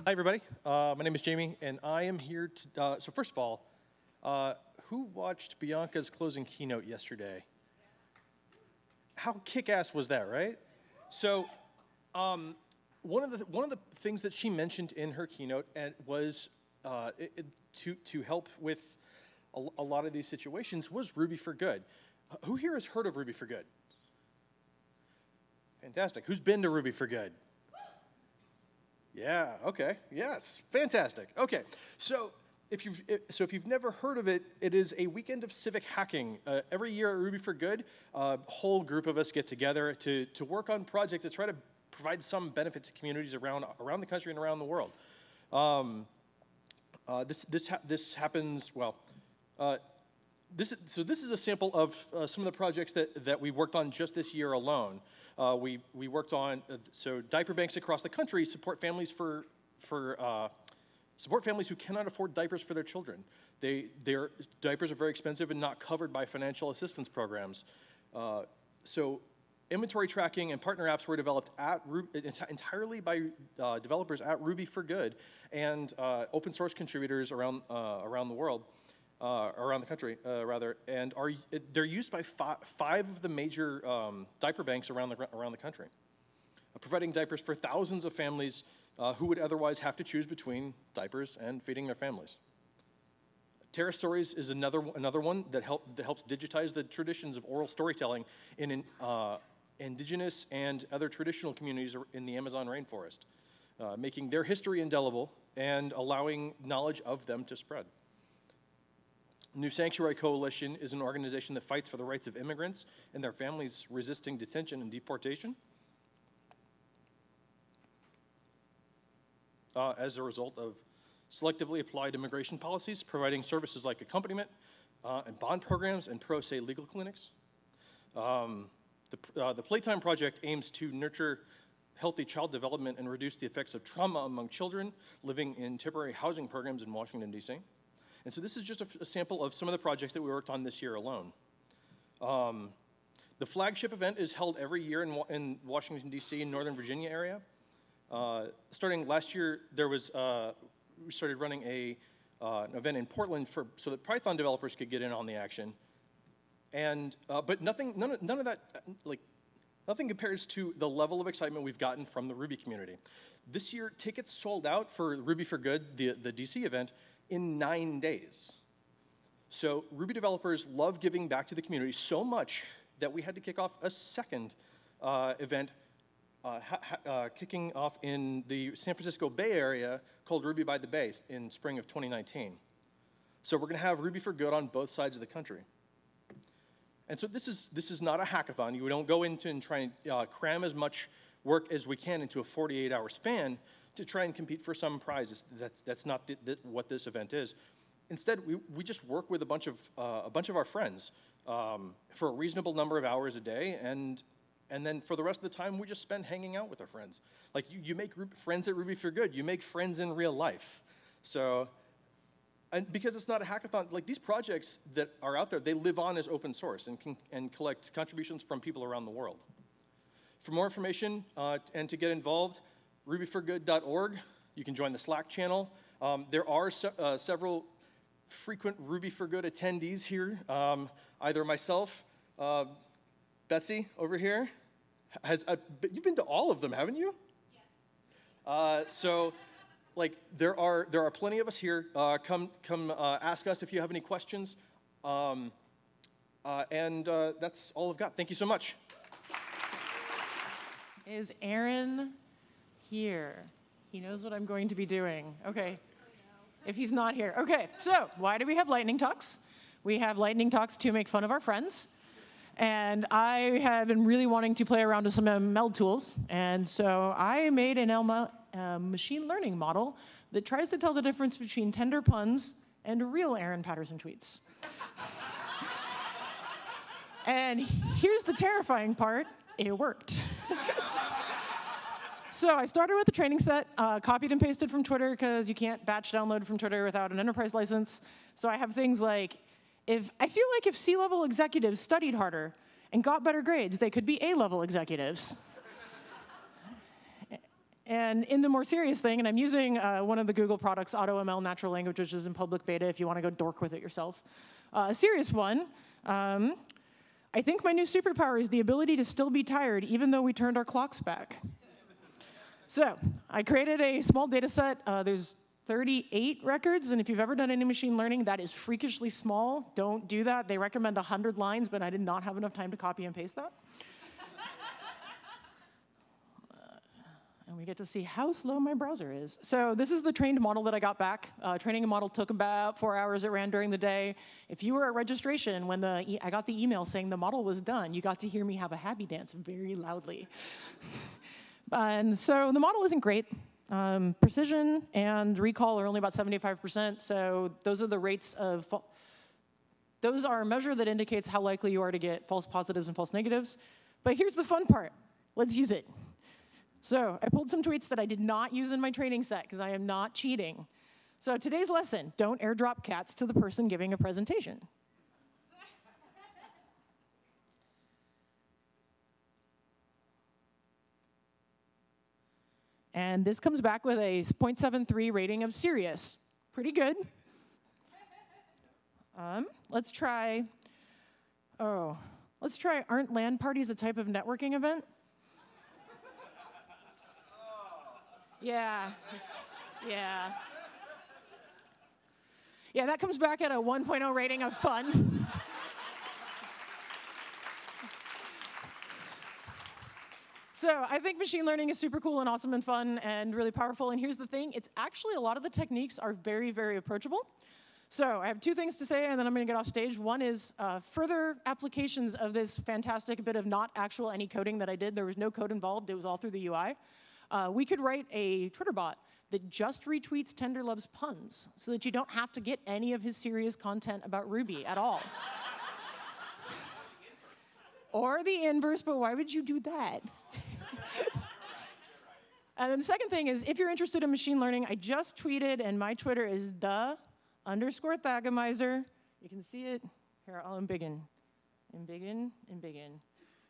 Hi, everybody. Uh, my name is Jamie, and I am here to, uh, so first of all, uh, who watched Bianca's closing keynote yesterday? How kick-ass was that, right? So um, one of the one of the things that she mentioned in her keynote and was uh, it, to to help with a, a, lot of these situations was Ruby for Good. Uh, who here has heard of Ruby for Good? Fantastic. Who's been to Ruby for Good? Yeah. Okay. Yes. Fantastic. Okay. So if you've so if you've never heard of it, it is a weekend of civic hacking. Uh, every year at Ruby for Good, a whole group of us get together to to work on projects to try to provide some benefit to communities around, around the country and around the world. Um, uh, this, this, ha this happens, well, uh, this, so this is a sample of uh, some of the projects that, that we worked on just this year alone. Uh, we, we worked on, uh, so diaper banks across the country support families for, for uh, support families who cannot afford diapers for their children. They, their diapers are very expensive and not covered by financial assistance programs. so inventory tracking and partner apps were developed at entirely by uh, developers at Ruby for Good and uh, open source contributors around, uh, around the world, uh, around the country, uh, rather, and are, they're used by fi five of the major um, diaper banks around the, around the country, uh, providing diapers for thousands of families who would otherwise have to choose between diapers and feeding their families. Terra Stories is another, another one that, help, that helps digitize the traditions of oral storytelling in, in uh, indigenous and other traditional communities in the Amazon rainforest, uh, making their history indelible and allowing knowledge of them to spread. New Sanctuary Coalition is an organization that fights for the rights of immigrants and their families resisting detention and deportation. Uh, as a result of selectively applied immigration policies, providing services like accompaniment uh, and bond programs and pro se legal clinics. Um, the, uh, the Playtime Project aims to nurture healthy child development and reduce the effects of trauma among children living in temporary housing programs in Washington, D.C. And so this is just a, a, sample of some of the projects that we worked on this year alone. Um, the flagship event is held every year in, in Washington, D.C. and Northern Virginia area. Uh, starting last year, there was, uh, we started running a, uh, an event in Portland for, so that Python developers could get in on the action. And, uh, but nothing, none of, none of that, like, nothing compares to the level of excitement we've gotten from the Ruby community. This year, tickets sold out for Ruby for Good, the, the DC event, in nine days. So Ruby developers love giving back to the community so much that we had to kick off a second uh, event uh, uh, kicking off in the San Francisco Bay Area called Ruby by the Bay in spring of 2019. So we're going to have Ruby for Good on both sides of the country. And so this is, this is not a hackathon. You don't go into and try and uh, cram as much work as we can into a 48-hour span to try and compete for some prizes. That's, that's not the, the, what this event is. Instead, we, we just work with a bunch of, uh, a bunch of our friends um, for a reasonable number of hours a day, and and then for the rest of the time, we just spend hanging out with our friends. Like you, you make friends at Ruby for Good. You make friends in real life. So, and because it's not a hackathon, like these projects that are out there, they live on as open source and can and collect contributions from people around the world. For more information uh, and to get involved, rubyforgood.org. You can join the Slack channel. Um, there are se uh, several frequent Ruby for Good attendees here. Um, either myself, uh, Betsy over here, has uh, you've been to all of them, haven't you? Yeah. Uh, so, like, there are there are plenty of us here. Uh, come come uh, ask us if you have any questions. Um, uh, and uh, that's all I've got. Thank you so much. Is Aaron here? He knows what I'm going to be doing. Okay. If he's not here. Okay, so why do we have lightning talks? We have lightning talks to make fun of our friends. And I have been really wanting to play around with some ML tools. And so I made an ML uh, machine learning model that tries to tell the difference between tender puns and real Aaron Patterson tweets. and here's the terrifying part, it worked. so I started with a training set, uh, copied and pasted from Twitter because you can't batch download from Twitter without an enterprise license. So I have things like if I feel like if C-level executives studied harder and got better grades, they could be A-level executives. And in the more serious thing, and I'm using uh, one of the Google products, AutoML Natural Language, which is in public beta if you want to go dork with it yourself. Uh, a serious one, um, I think my new superpower is the ability to still be tired even though we turned our clocks back. so I created a small data set. Uh, there's 38 records, and if you've ever done any machine learning, that is freakishly small. Don't do that. They recommend 100 lines, but I did not have enough time to copy and paste that. And we get to see how slow my browser is. So this is the trained model that I got back. Uh, training a model took about four hours. It ran during the day. If you were at registration when the e I got the email saying the model was done, you got to hear me have a happy dance very loudly. and so the model isn't great. Um, precision and recall are only about 75%, so those are the rates of, those are a measure that indicates how likely you are to get false positives and false negatives. But here's the fun part. Let's use it. So I pulled some tweets that I did not use in my training set because I am not cheating. So today's lesson, don't airdrop cats to the person giving a presentation. And this comes back with a 0.73 rating of serious. Pretty good. Um, let's try, oh, let's try aren't LAN parties a type of networking event? Yeah, yeah. Yeah, that comes back at a 1.0 rating of fun. So I think machine learning is super cool and awesome and fun and really powerful. And here's the thing, it's actually a lot of the techniques are very, very approachable. So I have two things to say, and then I'm going to get off stage. One is uh, further applications of this fantastic bit of not actual any coding that I did. There was no code involved. It was all through the UI. Uh, we could write a Twitter bot that just retweets Tenderlove's puns so that you don't have to get any of his serious content about Ruby at all. or the inverse, but why would you do that? and then the second thing is, if you're interested in machine learning, I just tweeted, and my Twitter is the underscore Thagomizer. You can see it. Here, I'll embiggen. Embiggen, embiggen.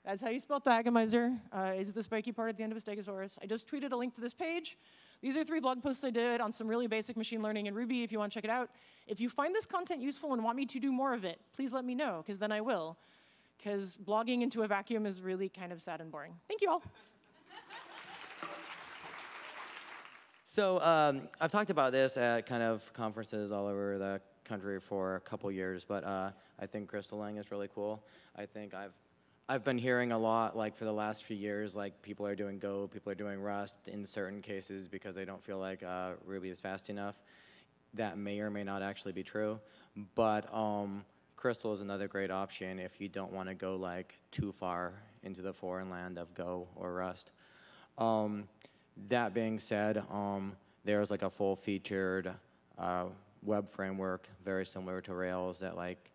That's how you spell Thagomizer. Uh, is the spiky part at the end of a stegosaurus. I just tweeted a link to this page. These are three blog posts I did on some really basic machine learning in Ruby if you want to check it out. If you find this content useful and want me to do more of it, please let me know, because then I will. Because blogging into a vacuum is really kind of sad and boring. Thank you all. So um, I've talked about this at kind of conferences all over the country for a couple years, but uh, I think Crystal Lang is really cool. I think I've I've been hearing a lot, like for the last few years, like people are doing Go, people are doing Rust in certain cases because they don't feel like uh, Ruby is fast enough. That may or may not actually be true, but um, Crystal is another great option if you don't want to go like too far into the foreign land of Go or Rust. Um, that being said, um, there's like a full featured uh, web framework very similar to Rails that like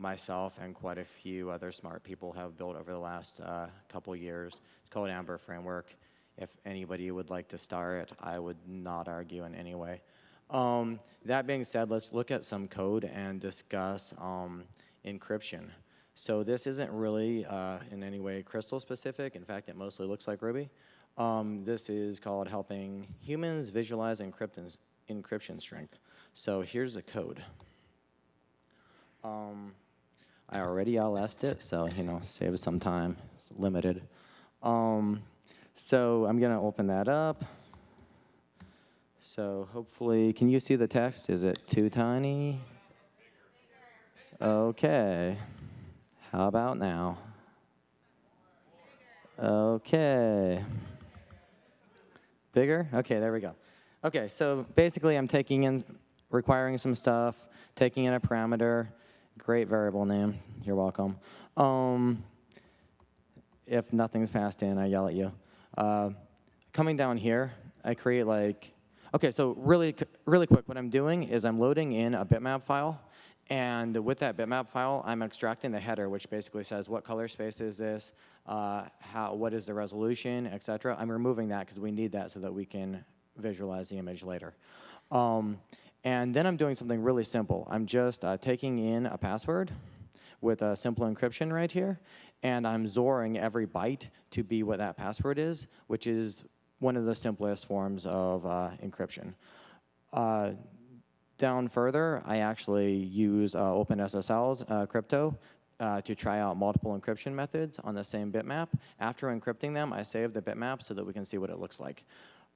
myself and quite a few other smart people have built over the last uh, couple years. It's called Amber Framework. If anybody would like to start, it, I would not argue in any way. Um, that being said, let's look at some code and discuss um, encryption. So this isn't really uh, in any way crystal specific. In fact, it mostly looks like Ruby. Um, this is called helping humans visualize encryption, encryption strength. So here's the code. Um, I already LS'd it, so you know, save some time. It's limited. Um, so I'm gonna open that up. So hopefully, can you see the text? Is it too tiny? Okay. How about now? Okay. Bigger? Okay, there we go. Okay, so basically I'm taking in, requiring some stuff, taking in a parameter, great variable name, you're welcome. Um, if nothing's passed in, I yell at you. Uh, coming down here, I create like, okay, so really, really quick, what I'm doing is I'm loading in a bitmap file, and with that bitmap file, I'm extracting the header, which basically says what color space is this, uh, how, what is the resolution, et cetera. I'm removing that because we need that so that we can visualize the image later. Um, and then I'm doing something really simple. I'm just uh, taking in a password with a simple encryption right here, and I'm XORing every byte to be what that password is, which is one of the simplest forms of uh, encryption. Uh, down further, I actually use uh, OpenSSL's uh, crypto uh, to try out multiple encryption methods on the same bitmap. After encrypting them, I save the bitmap so that we can see what it looks like.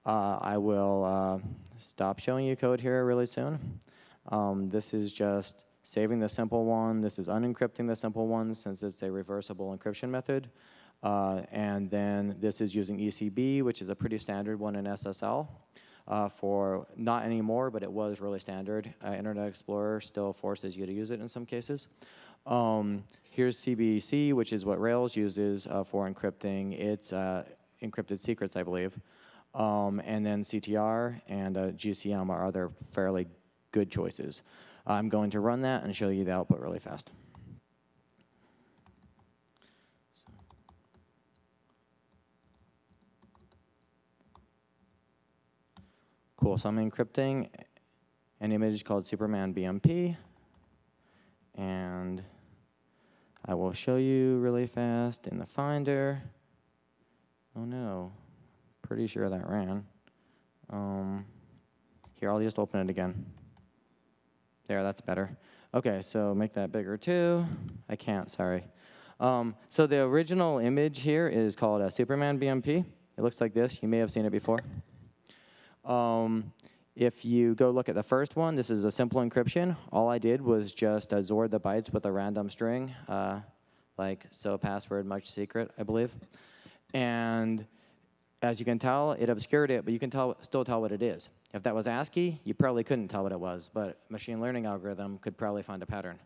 Uh, I will uh, stop showing you code here really soon. Um, this is just saving the simple one. This is unencrypting the simple one since it's a reversible encryption method. Uh, and then this is using ECB, which is a pretty standard one in SSL. Uh, for not anymore, but it was really standard. Uh, Internet Explorer still forces you to use it in some cases. Um, here's CBC, which is what Rails uses uh, for encrypting its encrypted secrets, I believe. Um, and then CTR and uh, GCM are other fairly good choices. I'm going to run that and show you the output really fast. Cool, so I'm encrypting an image called Superman BMP. And I will show you really fast in the Finder. Oh no, pretty sure that ran. Um, here, I'll just open it again. There, that's better. Okay, so make that bigger too. I can't, sorry. Um, so the original image here is called a Superman BMP. It looks like this. You may have seen it before. Um, if you go look at the first one, this is a simple encryption. All I did was just uh, XOR the bytes with a random string, uh, like so password much secret, I believe. And as you can tell, it obscured it, but you can tell, still tell what it is. If that was ASCII, you probably couldn't tell what it was, but machine learning algorithm could probably find a pattern.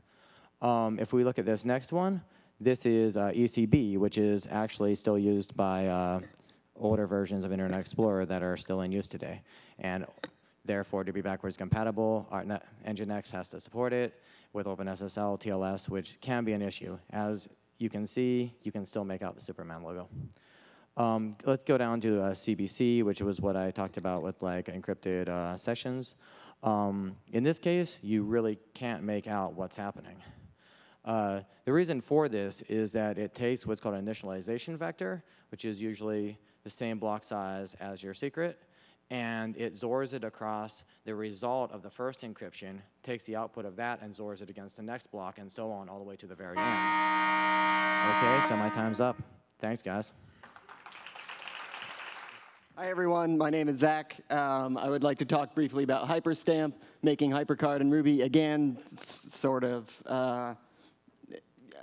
Um, if we look at this next one, this is uh, ECB, which is actually still used by uh, older versions of Internet Explorer that are still in use today. And therefore, to be backwards compatible, our Net Nginx has to support it with OpenSSL, TLS, which can be an issue. As you can see, you can still make out the Superman logo. Um, let's go down to uh, CBC, which was what I talked about with like encrypted uh, sessions. Um, in this case, you really can't make out what's happening. Uh, the reason for this is that it takes what's called an initialization vector, which is usually the same block size as your secret, and it XORs it across the result of the first encryption, takes the output of that and XORs it against the next block, and so on all the way to the very end. Okay, so my time's up. Thanks, guys. Hi, everyone. My name is Zach. Um, I would like to talk briefly about Hyperstamp, making HyperCard in Ruby. Again, sort of. Uh,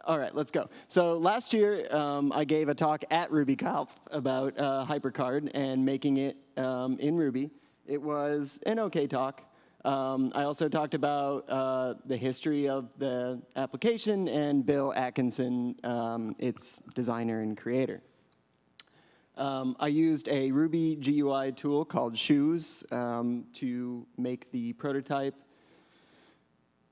all right, let's go. So last year, um, I gave a talk at RubyConf about uh, HyperCard and making it um, in Ruby. It was an okay talk. Um, I also talked about uh, the history of the application and Bill Atkinson, um, its designer and creator. Um, I used a Ruby GUI tool called Shoes um, to make the prototype.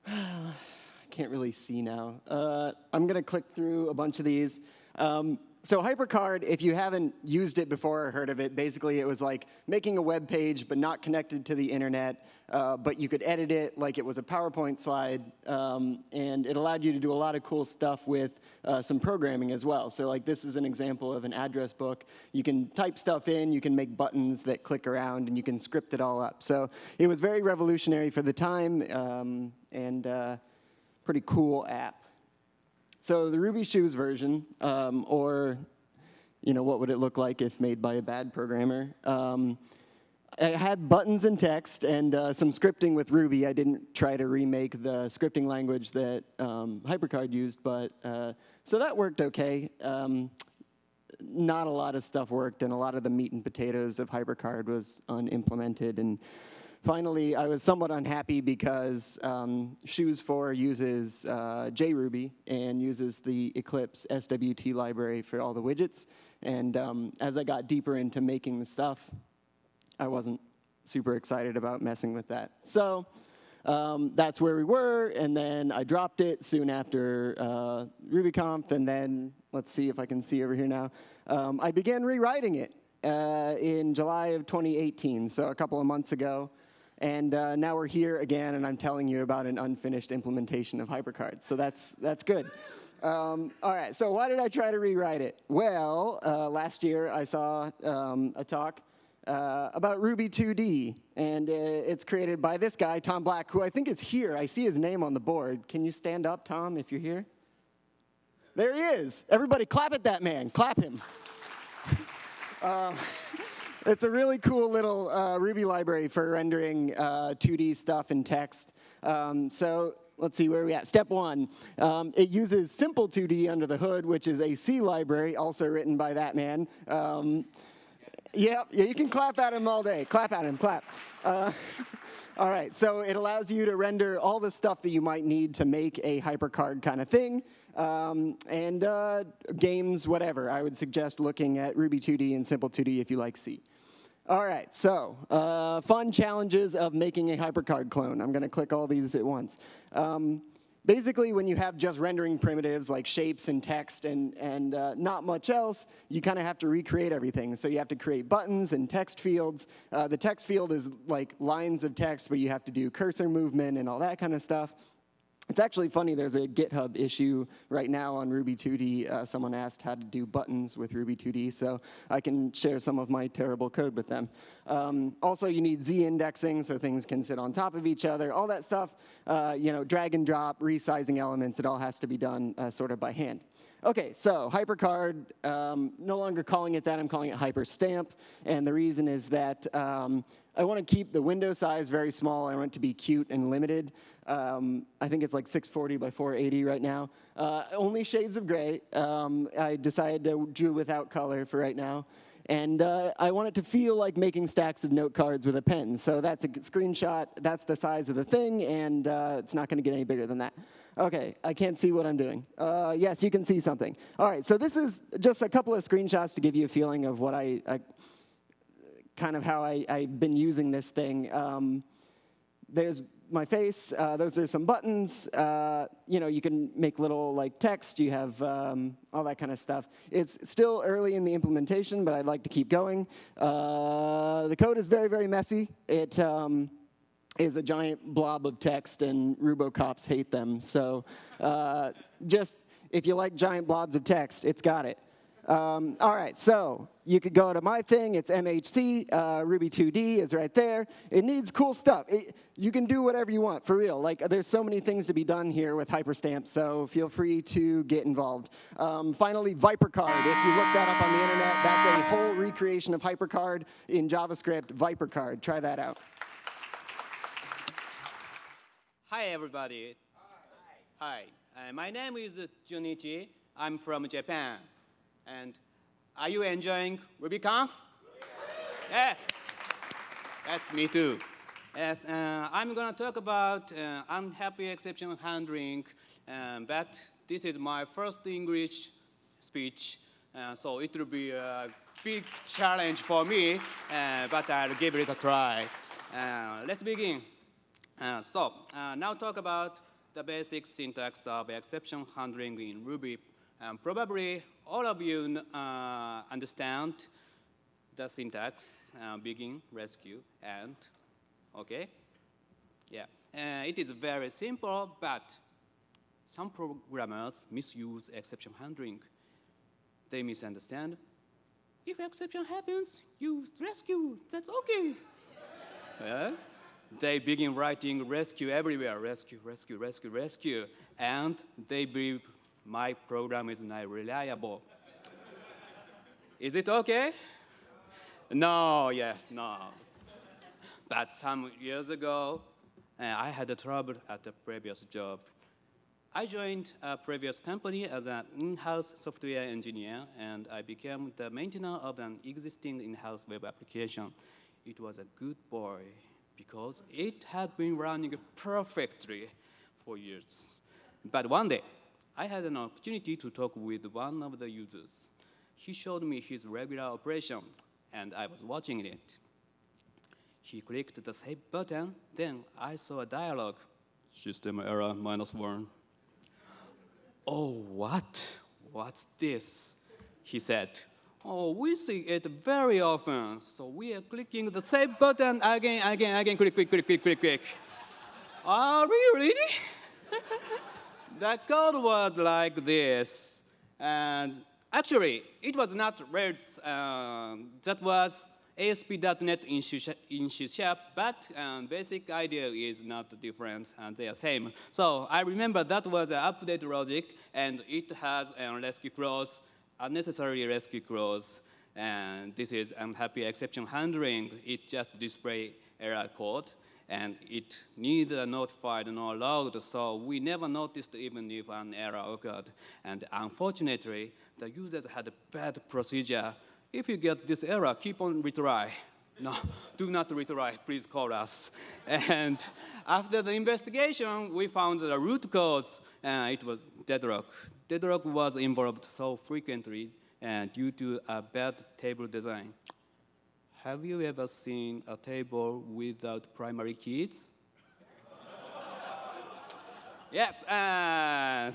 I can't really see now. Uh, I'm going to click through a bunch of these. Um, so HyperCard, if you haven't used it before or heard of it, basically it was like making a web page but not connected to the internet, uh, but you could edit it like it was a PowerPoint slide, um, and it allowed you to do a lot of cool stuff with uh, some programming as well. So like this is an example of an address book. You can type stuff in, you can make buttons that click around, and you can script it all up. So it was very revolutionary for the time, um, and uh, pretty cool app. So the Ruby Shoes version, um, or you know, what would it look like if made by a bad programmer? Um, it had buttons and text and uh, some scripting with Ruby. I didn't try to remake the scripting language that um, HyperCard used, but uh, so that worked okay. Um, not a lot of stuff worked, and a lot of the meat and potatoes of HyperCard was unimplemented. And Finally, I was somewhat unhappy because um, Shoes 4 uses uh, JRuby and uses the Eclipse SWT library for all the widgets. And um, as I got deeper into making the stuff, I wasn't super excited about messing with that. So um, that's where we were, and then I dropped it soon after uh, RubyConf, and then, let's see if I can see over here now, um, I began rewriting it uh, in July of 2018, so a couple of months ago. And uh, now we're here again, and I'm telling you about an unfinished implementation of HyperCard. So that's, that's good. Um, all right, so why did I try to rewrite it? Well, uh, last year I saw um, a talk uh, about Ruby 2D, and uh, it's created by this guy, Tom Black, who I think is here. I see his name on the board. Can you stand up, Tom, if you're here? There he is. Everybody clap at that man. Clap him. um, it's a really cool little uh, Ruby library for rendering uh, 2D stuff in text. Um, so let's see where we at. Step one, um, it uses Simple 2D under the hood, which is a C library, also written by that man. Um, yeah, yeah, you can clap at him all day. Clap at him, clap. Uh, all right, so it allows you to render all the stuff that you might need to make a HyperCard kind of thing. Um, and uh, games, whatever. I would suggest looking at Ruby 2D and Simple 2D if you like C. All right, so uh, fun challenges of making a HyperCard clone. I'm going to click all these at once. Um, basically, when you have just rendering primitives like shapes and text and, and uh, not much else, you kind of have to recreate everything. So you have to create buttons and text fields. Uh, the text field is like lines of text, but you have to do cursor movement and all that kind of stuff. It's actually funny, there's a GitHub issue right now on Ruby 2D. Uh, someone asked how to do buttons with Ruby 2D, so I can share some of my terrible code with them. Um, also, you need Z indexing so things can sit on top of each other. All that stuff, uh, you know, drag and drop, resizing elements, it all has to be done uh, sort of by hand. Okay, so HyperCard, um, no longer calling it that, I'm calling it HyperStamp. And the reason is that um, I want to keep the window size very small. I want it to be cute and limited. Um, I think it's like 640 by 480 right now. Uh, only shades of gray. Um, I decided to do without color for right now. And uh, I want it to feel like making stacks of note cards with a pen. So that's a screenshot. That's the size of the thing, and uh, it's not going to get any bigger than that. Okay, I can't see what I'm doing. Uh, yes, you can see something. All right, so this is just a couple of screenshots to give you a feeling of what I, I kind of how I, I've been using this thing. Um, there's my face. Uh, those are some buttons. Uh, you know, you can make little like text. You have um, all that kind of stuff. It's still early in the implementation, but I'd like to keep going. Uh, the code is very, very messy. It um, is a giant blob of text, and Rubocops hate them. So uh, just if you like giant blobs of text, it's got it. Um, all right, so you could go to my thing. It's MHC. Uh, Ruby 2D is right there. It needs cool stuff. It, you can do whatever you want, for real. Like, there's so many things to be done here with Hyperstamp, so feel free to get involved. Um, finally, ViperCard. If you look that up on the internet, that's a whole recreation of HyperCard in JavaScript, ViperCard. Try that out. Hi, everybody. Hi. Hi. Uh, my name is Junichi. I'm from Japan. And are you enjoying RubyConf? Yeah. That's me too. Yes, uh, I'm going to talk about uh, unhappy exception handling, um, but this is my first English speech, uh, so it will be a big challenge for me, uh, but I'll give it a try. Uh, let's begin. Uh, so, now talk about the basic syntax of exception handling in Ruby. Um, probably all of you uh, understand the syntax, uh, begin, rescue, and, okay? Yeah, uh, it is very simple, but some programmers misuse exception handling. They misunderstand. If exception happens, use rescue, that's okay. yeah? They begin writing rescue everywhere, rescue, rescue, rescue, rescue, and they believe my program is not reliable. is it okay? No, yes, no. But some years ago, uh, I had a trouble at a previous job. I joined a previous company as an in-house software engineer, and I became the maintainer of an existing in-house web application. It was a good boy because it had been running perfectly for years. But one day, I had an opportunity to talk with one of the users. He showed me his regular operation, and I was watching it. He clicked the save button, then I saw a dialog. System error minus one. Oh, what? What's this? He said. Oh, we see it very often, so we are clicking the save button again, again, again, click, click, click, click, click, click. Are we really? the code was like this. And actually, it was not Rails. Um, that was ASP.NET in C, Sharp, but um, basic idea is not different, and they are same. So I remember that was an update logic, and it has a rescue clause, unnecessary rescue clause, and this is unhappy exception handling. It just display error code and it neither notified nor logged, so we never noticed even if an error occurred. And unfortunately, the users had a bad procedure. If you get this error, keep on retry. No, do not retry, please call us. And after the investigation, we found the root cause, and it was deadlock. Deadlock was involved so frequently uh, due to a bad table design. Have you ever seen a table without primary keys? yes. Uh,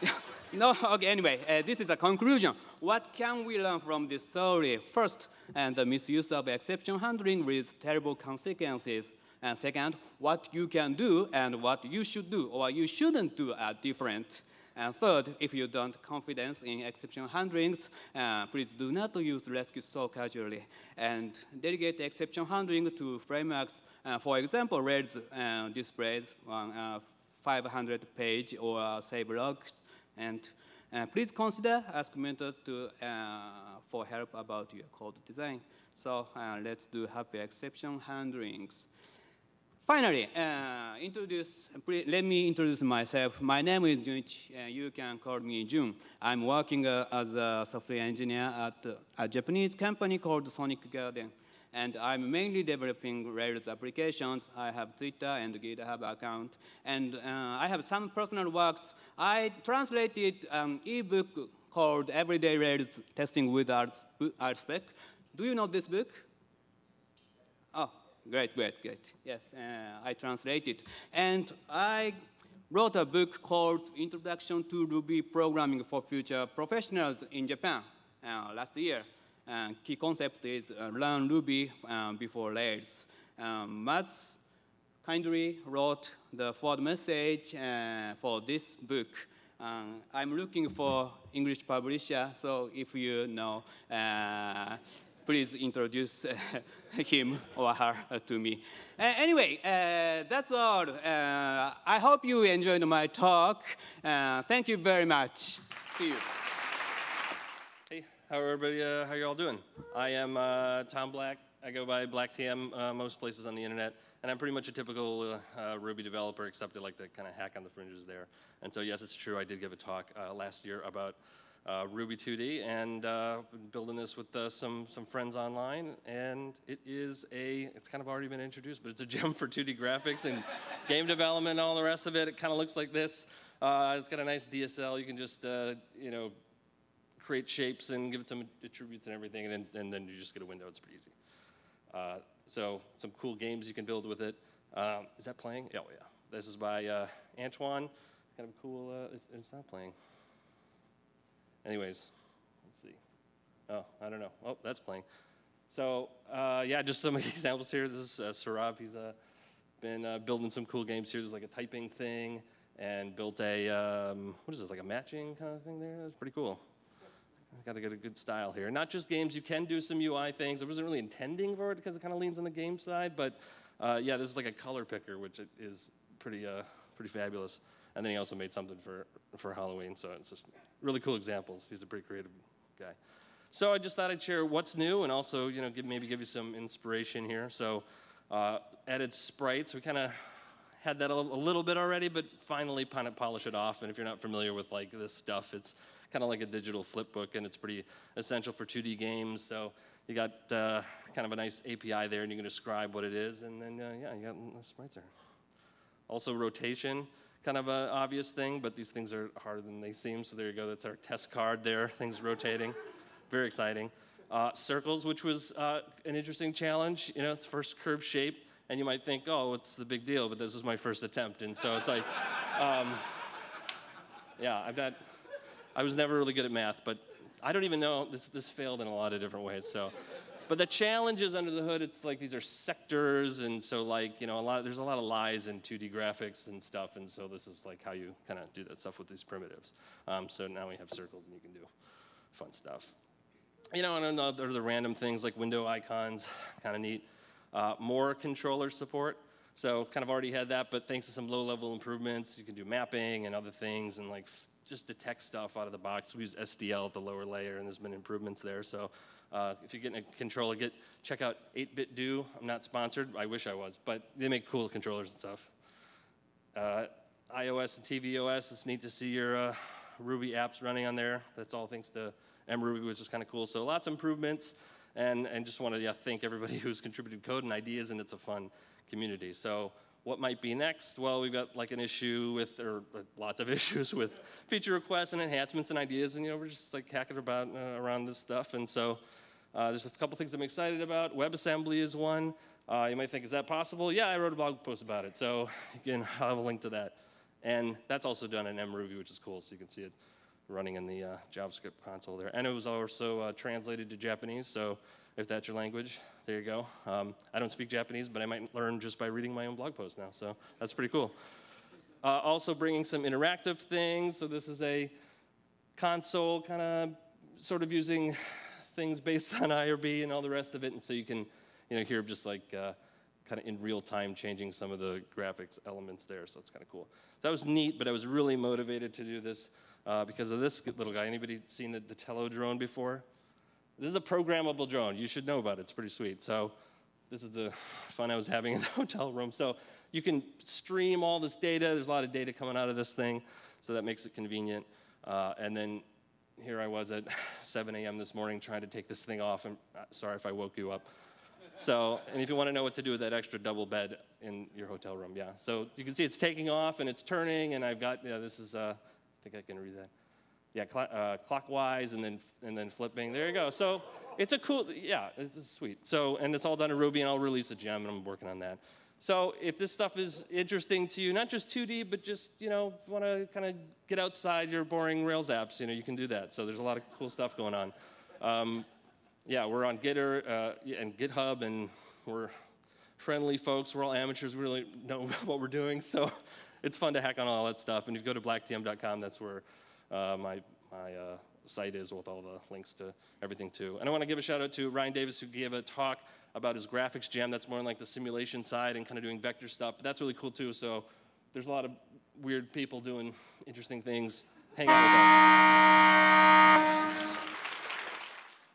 no, okay, anyway, uh, this is the conclusion. What can we learn from this story? First, and the misuse of exception handling with terrible consequences. And second, what you can do and what you should do or you shouldn't do are different. And third, if you don't confidence in exception handlings, uh, please do not use rescue so casually. And delegate exception handling to frameworks. Uh, for example, Rails uh, displays on 500 page or save logs. And Uh, please consider ask mentors to, uh, for help about your code design. So uh, let's do happy exception handlings. Finally, uh, introduce, let me introduce myself. My name is Junichi. Uh, you can call me Jun. I'm working uh, as a software engineer at uh, a Japanese company called Sonic Garden. And I'm mainly developing Rails applications. I have Twitter and GitHub account. And uh, I have some personal works. I translated an ebook called Everyday Rails Testing with Art, Spec. Do you know this book? Great, great, great. Yes, uh, I translated. And I wrote a book called Introduction to Ruby Programming for Future Professionals in Japan uh, last year. Uh, key concept is uh, learn Ruby um, before Rails. Um, Mats kindly wrote the foreword message uh, for this book. I'm looking for English publisher, so if you know, uh, please introduce him or her to me. Uh, anyway, uh, that's all. Uh, I hope you enjoyed my talk. Uh, thank you very much. See you. Hey, how are everybody? Uh, how you all doing? I am uh, Tom Black. I go by Black TM uh, most places on the internet, and I'm pretty much a typical uh, Ruby developer, except I like to kind of hack on the fringes there. And so, yes, it's true. I did give a talk uh, last year about uh, Ruby 2D, and uh, building this with uh, some some friends online. And it is a it's kind of already been introduced, but it's a gem for 2D graphics and game development and all the rest of it. It kind of looks like this. Uh, it's got a nice DSL. You can just uh, you know create shapes and give it some attributes and everything, and then, and then you just get a window. It's pretty easy. Uh, so some cool games you can build with it. Um, is that playing? Oh yeah. This is by Antoine. Kind of cool. It's, it's not playing. Anyways, let's see. Oh, I don't know. Oh, that's playing. So uh, yeah, just some examples here. This is uh, Sarav. He's uh, been uh, building some cool games here. There's like a typing thing and built a, um, what is this, like a matching kind of thing there? That's pretty cool. Got to get a good style here. Not just games, you can do some UI things. I wasn't really intending for it because it kind of leans on the game side, but uh, yeah, this is like a color picker, which is pretty, uh, pretty fabulous. And then he also made something for, for Halloween, so it's just really cool examples. He's a pretty creative guy. So I just thought I'd share what's new and also, you know, give, maybe give you some inspiration here. So uh, added sprites. We kind of had that a, a, little bit already, but finally kind of polish it off. And if you're not familiar with like this stuff, it's kind of like a digital flip book, and it's pretty essential for 2D games. So you got uh, kind of a nice API there, and you can describe what it is, and then uh, yeah, you got the sprites there. Also rotation kind of an obvious thing, but these things are harder than they seem. So there you go. That's our test card there. Things rotating. Very exciting. Uh, circles, which was uh, an interesting challenge. You know, it's first curve shape, and you might think, oh, what's the big deal? But this is my first attempt, and so it's like, um, yeah, I've got. I was never really good at math, but I don't even know. This this failed in a lot of different ways. So but the challenges under the hood, it's like these are sectors, and so like you know a lot. There's a lot of lies in 2D graphics and stuff, and so this is like how you kind of do that stuff with these primitives. Um, so now we have circles, and you can do fun stuff. You know, and other the random things like window icons, kind of neat. Uh, more controller support. So kind of already had that, but thanks to some low-level improvements, you can do mapping and other things, and like just detect stuff out of the box. We use SDL at the lower layer, and there's been improvements there. So uh, if you're getting a controller, get check out 8BitDo. I'm not sponsored. I wish I was, but they make cool controllers and stuff. Uh, iOS and tvOS. It's neat to see your uh, Ruby apps running on there. That's all thanks to mruby, which is kind of cool. So lots of improvements, and and just want to yeah, thank everybody who's contributed code and ideas, and it's a fun community. So what might be next? Well, we've got like an issue with, or uh, lots of issues with feature requests and enhancements and ideas, and you know we're just like hacking about uh, around this stuff, and so uh, there's a couple things I'm excited about. WebAssembly is one. Uh, you might think, is that possible? Yeah, I wrote a blog post about it, so again, I'll have a link to that. And that's also done in mruby, which is cool, so you can see it running in the uh, JavaScript console there. And it was also uh, translated to Japanese, so if that's your language, there you go. Um, I don't speak Japanese, but I might learn just by reading my own blog post now, so that's pretty cool. Uh, also bringing some interactive things. So this is a console kind of sort of using things based on IRB and all the rest of it, and so you can, you know, hear just like uh, kind of in real time changing some of the graphics elements there, so it's kind of cool. So that was neat, but I was really motivated to do this uh, because of this little guy. Anybody seen the, the Tello drone before? This is a programmable drone. You should know about it. It's pretty sweet. So this is the fun I was having in the hotel room. So you can stream all this data. There's a lot of data coming out of this thing, so that makes it convenient. Uh, and then here I was at 7 a.m. this morning trying to take this thing off. And uh, sorry if I woke you up. So, and if you want to know what to do with that extra double bed in your hotel room, yeah. So you can see it's taking off and it's turning, and I've got, yeah, this is, uh, I think I can read that. Yeah, cl uh, clockwise and then and then flipping. There you go. So it's a cool, yeah, is sweet. So, and it's all done in Ruby, and I'll release a gem, and I'm working on that. So if this stuff is interesting to you, not just 2D, but just, you know, want to kind of get outside your boring Rails apps, you know, you can do that. So there's a lot of cool stuff going on. Um, yeah, we're on Gitter uh, and GitHub, and we're friendly folks. We're all amateurs. We really know what we're doing. So it's fun to hack on all that stuff. And if you go to blacktm.com, that's where my, my uh, site is with all the links to everything too. And I want to give a shout out to Ryan Davis who gave a talk about his graphics gem. That's more like the simulation side and kind of doing vector stuff. But that's really cool too. So there's a lot of weird people doing interesting things. Hang out with us.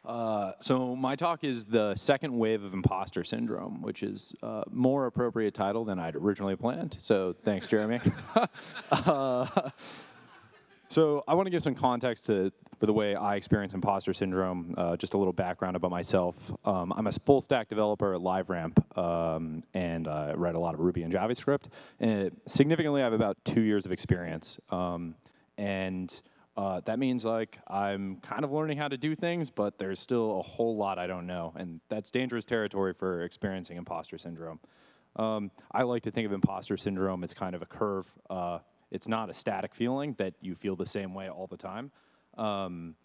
Uh, so my talk is the second wave of imposter syndrome, which is uh, more appropriate title than I'd originally planned. So thanks, Jeremy. uh, so I want to give some context to for the way I experience imposter syndrome. Uh, just a little background about myself. Um, I'm a full stack developer at LiveRamp, um, and I write a lot of Ruby and JavaScript. And significantly, I have about two years of experience. Um, and uh, that means like I'm kind of learning how to do things, but there's still a whole lot I don't know, and that's dangerous territory for experiencing imposter syndrome. Um, I like to think of imposter syndrome as kind of a curve. Uh, it's not a static feeling that you feel the same way all the time, um,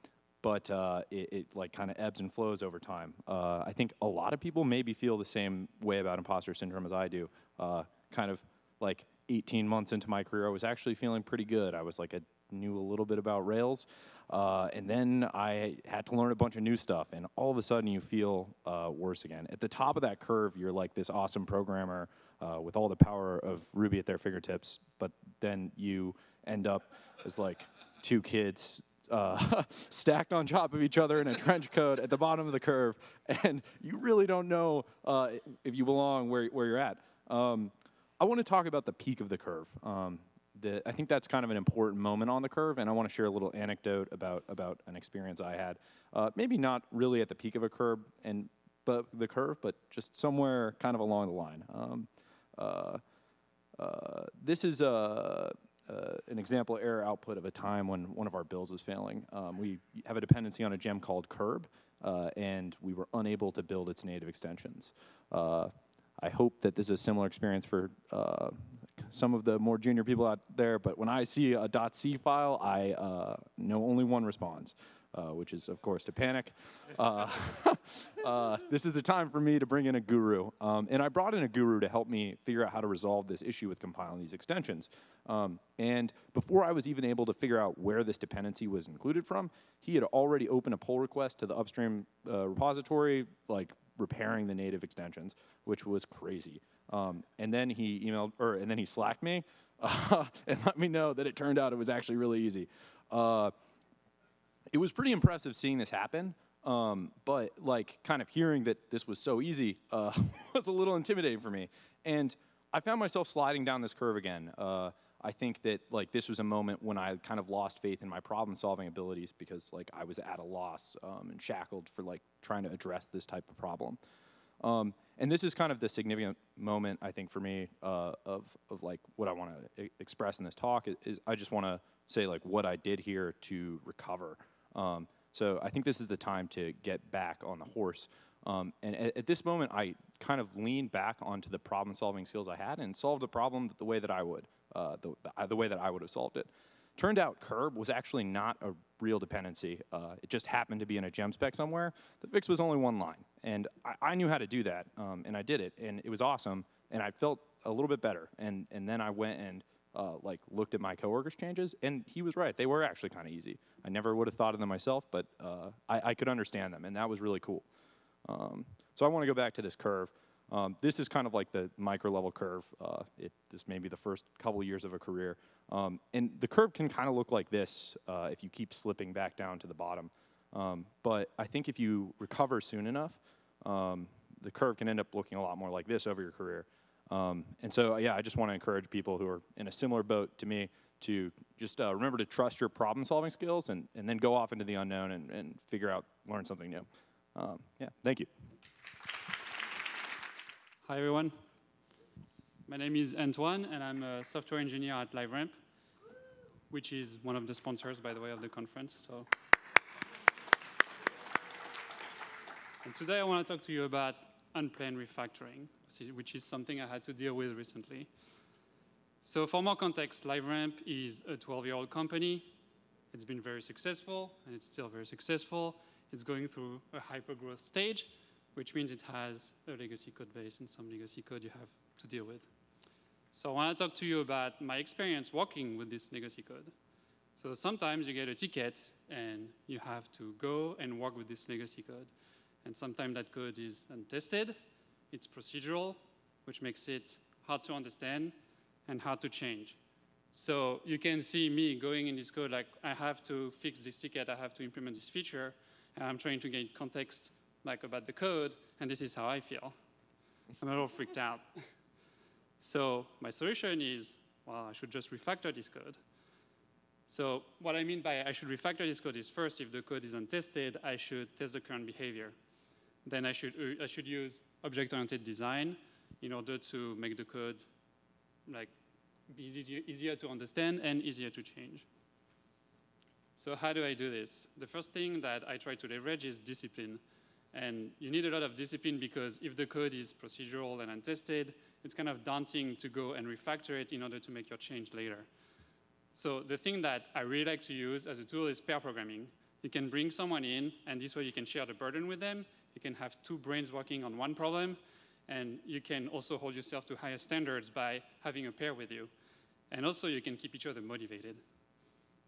but uh, it, it, like kind of ebbs and flows over time. Uh, I think a lot of people maybe feel the same way about imposter syndrome as I do. Uh, kind of like 18 months into my career, I was actually feeling pretty good. I was like I knew a little bit about Rails. Uh, and then I had to learn a bunch of new stuff, and all of a sudden you feel uh, worse again. At the top of that curve, you're like this awesome programmer uh, with all the power of Ruby at their fingertips, but then you end up as like two kids uh, stacked on top of each other in a trench coat at the bottom of the curve, and you really don't know uh, if you belong where, where you're at. Um, I want to talk about the peak of the curve. Um, the, I think that's kind of an important moment on the curve, and I want to share a little anecdote about about an experience I had. Uh, maybe not really at the peak of a curve, and but the curve, but just somewhere kind of along the line. Um, this is a, an example error output of a time when one of our builds was failing. Um, we have a dependency on a gem called curb, uh, and we were unable to build its native extensions. Uh, I hope that this is a similar experience for uh, some of the more junior people out there, but when I see a .c file, I uh, know only one response, uh, which is, of course, to panic. Uh, uh, this is the time for me to bring in a guru. Um, and I brought in a guru to help me figure out how to resolve this issue with compiling these extensions. Um, and before I was even able to figure out where this dependency was included from, he had already opened a pull request to the upstream uh, repository, like repairing the native extensions, which was crazy. Um, and then he emailed, or and then he slacked me uh, and let me know that it turned out it was actually really easy. Uh, it was pretty impressive seeing this happen, um, but like kind of hearing that this was so easy uh, was a little intimidating for me. And I found myself sliding down this curve again. Uh, I think that like this was a moment when I kind of lost faith in my problem-solving abilities because like I was at a loss um, and shackled for like trying to address this type of problem. Um, and this is kind of the significant moment, I think, for me uh, of, of like what I want to express in this talk is, is I just want to say like what I did here to recover. Um, so I think this is the time to get back on the horse. Um, and at, at, this moment, I kind of leaned back onto the problem-solving skills I had and solved the problem the way that I would, uh, the, the, the way that I would have solved it. Turned out curb was actually not a real dependency. Uh, it just happened to be in a gem spec somewhere. The fix was only one line. And I, I knew how to do that, um, and I did it, and it was awesome, and I felt a little bit better. And, and then I went and uh, like looked at my coworkers' changes, and he was right. They were actually kind of easy. I never would have thought of them myself, but uh, I, I, could understand them, and that was really cool. Um, so I want to go back to this curve. Um, this is kind of like the micro level curve. Uh, it, this may be the first couple years of a career. Um, and the curve can kind of look like this uh, if you keep slipping back down to the bottom. Um, but I think if you recover soon enough, um, the curve can end up looking a lot more like this over your career. Um, and so, yeah, I just want to encourage people who are in a similar boat to me to just uh, remember to trust your problem solving skills and, and then go off into the unknown and, and figure out, learn something new. Um, yeah, thank you. Hi, everyone. My name is Antoine, and I'm a software engineer at LiveRamp, which is one of the sponsors, by the way, of the conference. So, and today I want to talk to you about unplanned refactoring, which is something I had to deal with recently. So for more context, LiveRamp is a 12-year-old company. It's been very successful, and it's still very successful. It's going through a hyper-growth stage, which means it has a legacy code base and some legacy code you have to deal with. So I want to talk to you about my experience working with this legacy code. So sometimes you get a ticket, and you have to go and work with this legacy code. And sometimes that code is untested, it's procedural, which makes it hard to understand and hard to change. So you can see me going in this code like, I have to fix this ticket, I have to implement this feature, and I'm trying to get context like about the code, and this is how I feel. I'm a little freaked out. So my solution is, well, I should just refactor this code. So what I mean by I should refactor this code is first, if the code is untested, I should test the current behavior. Then I should, uh, I should use object-oriented design in order to make the code like easy, easier to understand and easier to change. So how do I do this? The first thing that I try to leverage is discipline. And you need a lot of discipline because if the code is procedural and untested, it's kind of daunting to go and refactor it in order to make your change later. So the thing that I really like to use as a tool is pair programming. You can bring someone in, and this way you can share the burden with them. You can have two brains working on one problem, and you can also hold yourself to higher standards by having a pair with you. And also you can keep each other motivated.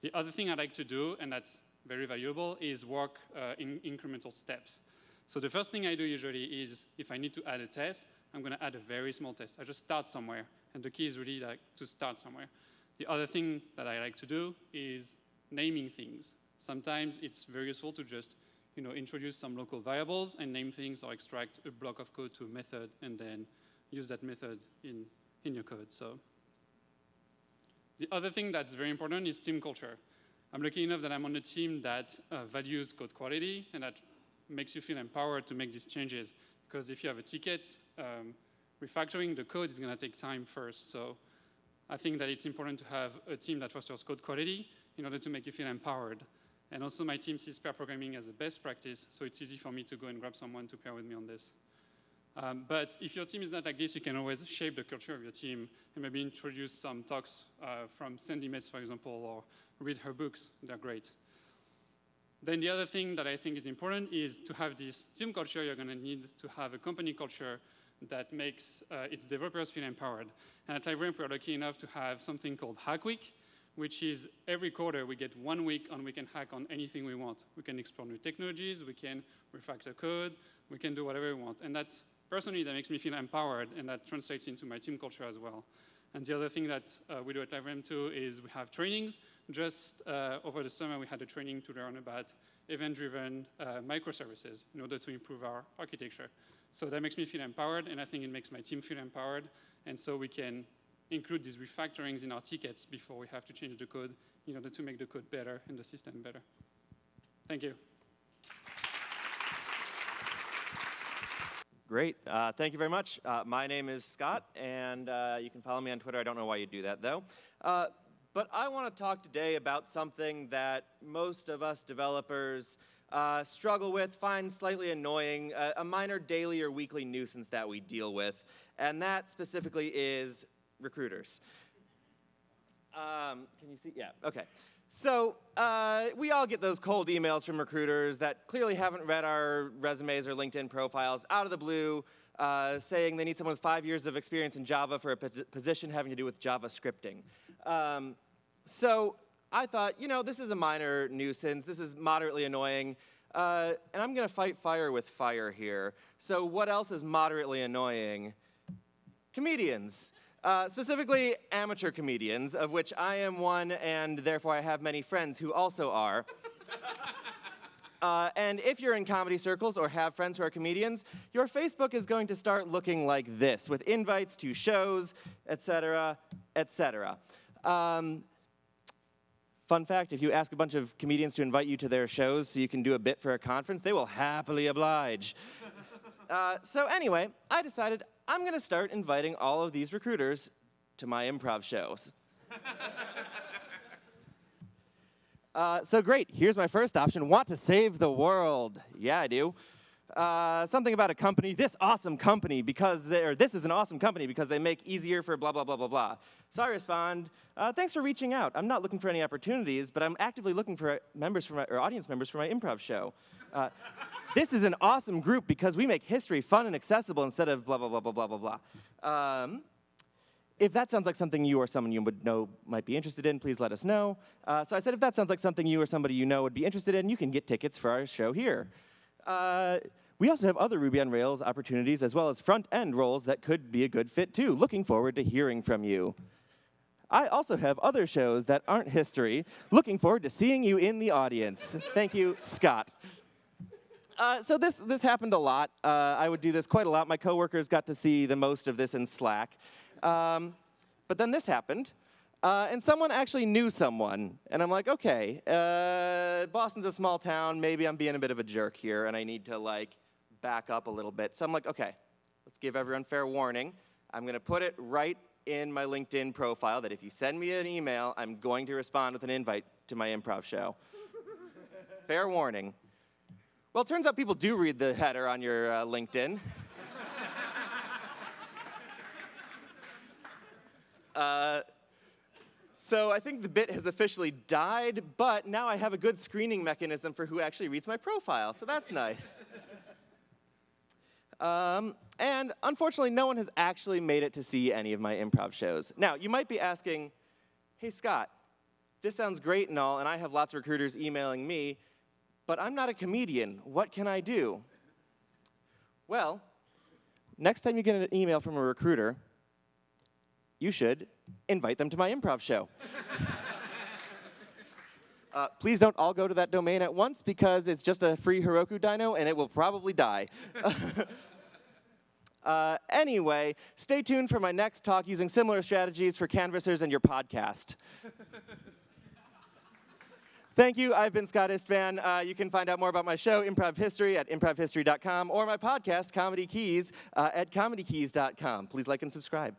The other thing I like to do, and that's very valuable, is work uh, in incremental steps. So the first thing I do usually is if I need to add a test, I'm going to add a very small test. I just start somewhere, and the key is really like to start somewhere. The other thing that I like to do is naming things. Sometimes it's very useful to just you know, introduce some local variables and name things or extract a block of code to a method and then use that method in, in your code. So the other thing that's very important is team culture. I'm lucky enough that I'm on a team that uh, values code quality and that makes you feel empowered to make these changes. Because if you have a ticket, um, refactoring the code is going to take time first. So I think that it's important to have a team that fosters code quality in order to make you feel empowered. And also my team sees pair programming as a best practice, so it's easy for me to go and grab someone to pair with me on this. Um, but if your team is not like this, you can always shape the culture of your team and maybe introduce some talks uh, from Sandi Metz, for example, or read her books. They're great. Then the other thing that I think is important is to have this team culture, you're going to need to have a company culture that makes uh, its developers feel empowered. And at LiveRamp, we're lucky enough to have something called Hack Week, which is every quarter we get one week on we can hack on anything we want. We can explore new technologies, we can refactor code, we can do whatever we want. And that, personally, that makes me feel empowered, and that translates into my team culture as well. And the other thing that uh, we do at LiveRamp too is we have trainings. Just uh, over the summer, we had a training to learn about event-driven uh, microservices in order to improve our architecture. So that makes me feel empowered, and I think it makes my team feel empowered. And so we can include these refactorings in our tickets before we have to change the code in order to make the code better and the system better. Thank you. Great. Uh, thank you very much. Uh, my name is Scott, and uh, you can follow me on Twitter. I don't know why you do that, though. Uh, but I want to talk today about something that most of us developers uh, struggle with, find slightly annoying, a minor daily or weekly nuisance that we deal with, and that specifically is recruiters. Um, can you see? Yeah, okay. So uh, we all get those cold emails from recruiters that clearly haven't read our resumes or LinkedIn profiles out of the blue, uh, saying they need someone with five years of experience in Java for a position having to do with Java scripting. Um, so I thought, you know, this is a minor nuisance. This is moderately annoying. Uh, and I'm going to fight fire with fire here. So what else is moderately annoying? Comedians. Uh, specifically, amateur comedians, of which I am one, and therefore I have many friends who also are. Uh, and if you're in comedy circles or have friends who are comedians, your Facebook is going to start looking like this, with invites to shows, etc., etc. Um, fun fact, if you ask a bunch of comedians to invite you to their shows so you can do a bit for a conference, they will happily oblige. Uh, so anyway, I decided I'm going to start inviting all of these recruiters to my improv shows. Uh, so great, here's my first option, want to save the world. Yeah, I do. Uh, something about a company, this awesome company, because they're, this is an awesome company because they make easier for blah, blah, blah, blah, blah. So I respond, uh, thanks for reaching out. I'm not looking for any opportunities, but I'm actively looking for members for my, or audience members for my improv show. Uh, this is an awesome group because we make history fun and accessible instead of blah, blah, blah, blah, blah, blah, blah. Um, if that sounds like something you or someone you would know might be interested in, please let us know. Uh, so I said, if that sounds like something you or somebody you know would be interested in, you can get tickets for our show here. We also have other Ruby on Rails opportunities as well as front-end roles that could be a good fit too. Looking forward to hearing from you. I also have other shows that aren't history. Looking forward to seeing you in the audience. Thank you, Scott. Uh, so this, this happened a lot. Uh, I would do this quite a lot. My coworkers got to see the most of this in Slack. Um, but then this happened. Uh, and someone actually knew someone. And I'm like, okay, uh, Boston's a small town. Maybe I'm being a bit of a jerk here, and I need to like back up a little bit. So I'm like, okay, let's give everyone fair warning. I'm going to put it right in my LinkedIn profile that if you send me an email, I'm going to respond with an invite to my improv show. fair warning. Well, it turns out people do read the header on your uh, LinkedIn. Uh, so I think the bit has officially died, but now I have a good screening mechanism for who actually reads my profile, so that's nice. Um, and unfortunately, no one has actually made it to see any of my improv shows. Now, you might be asking, hey, Scott, this sounds great and all, and I have lots of recruiters emailing me, but I'm not a comedian. What can I do? Well, next time you get an email from a recruiter, you should invite them to my improv show. Uh, please don't all go to that domain at once because it's just a free Heroku dyno and it will probably die. uh, anyway, stay tuned for my next talk using similar strategies for canvassers and your podcast. Thank you. I've been Scott Istvan. Uh, you can find out more about my show, Improv History, at improvhistory.com, or my podcast, Comedy Keys, uh, at comedykeys.com. Please like and subscribe.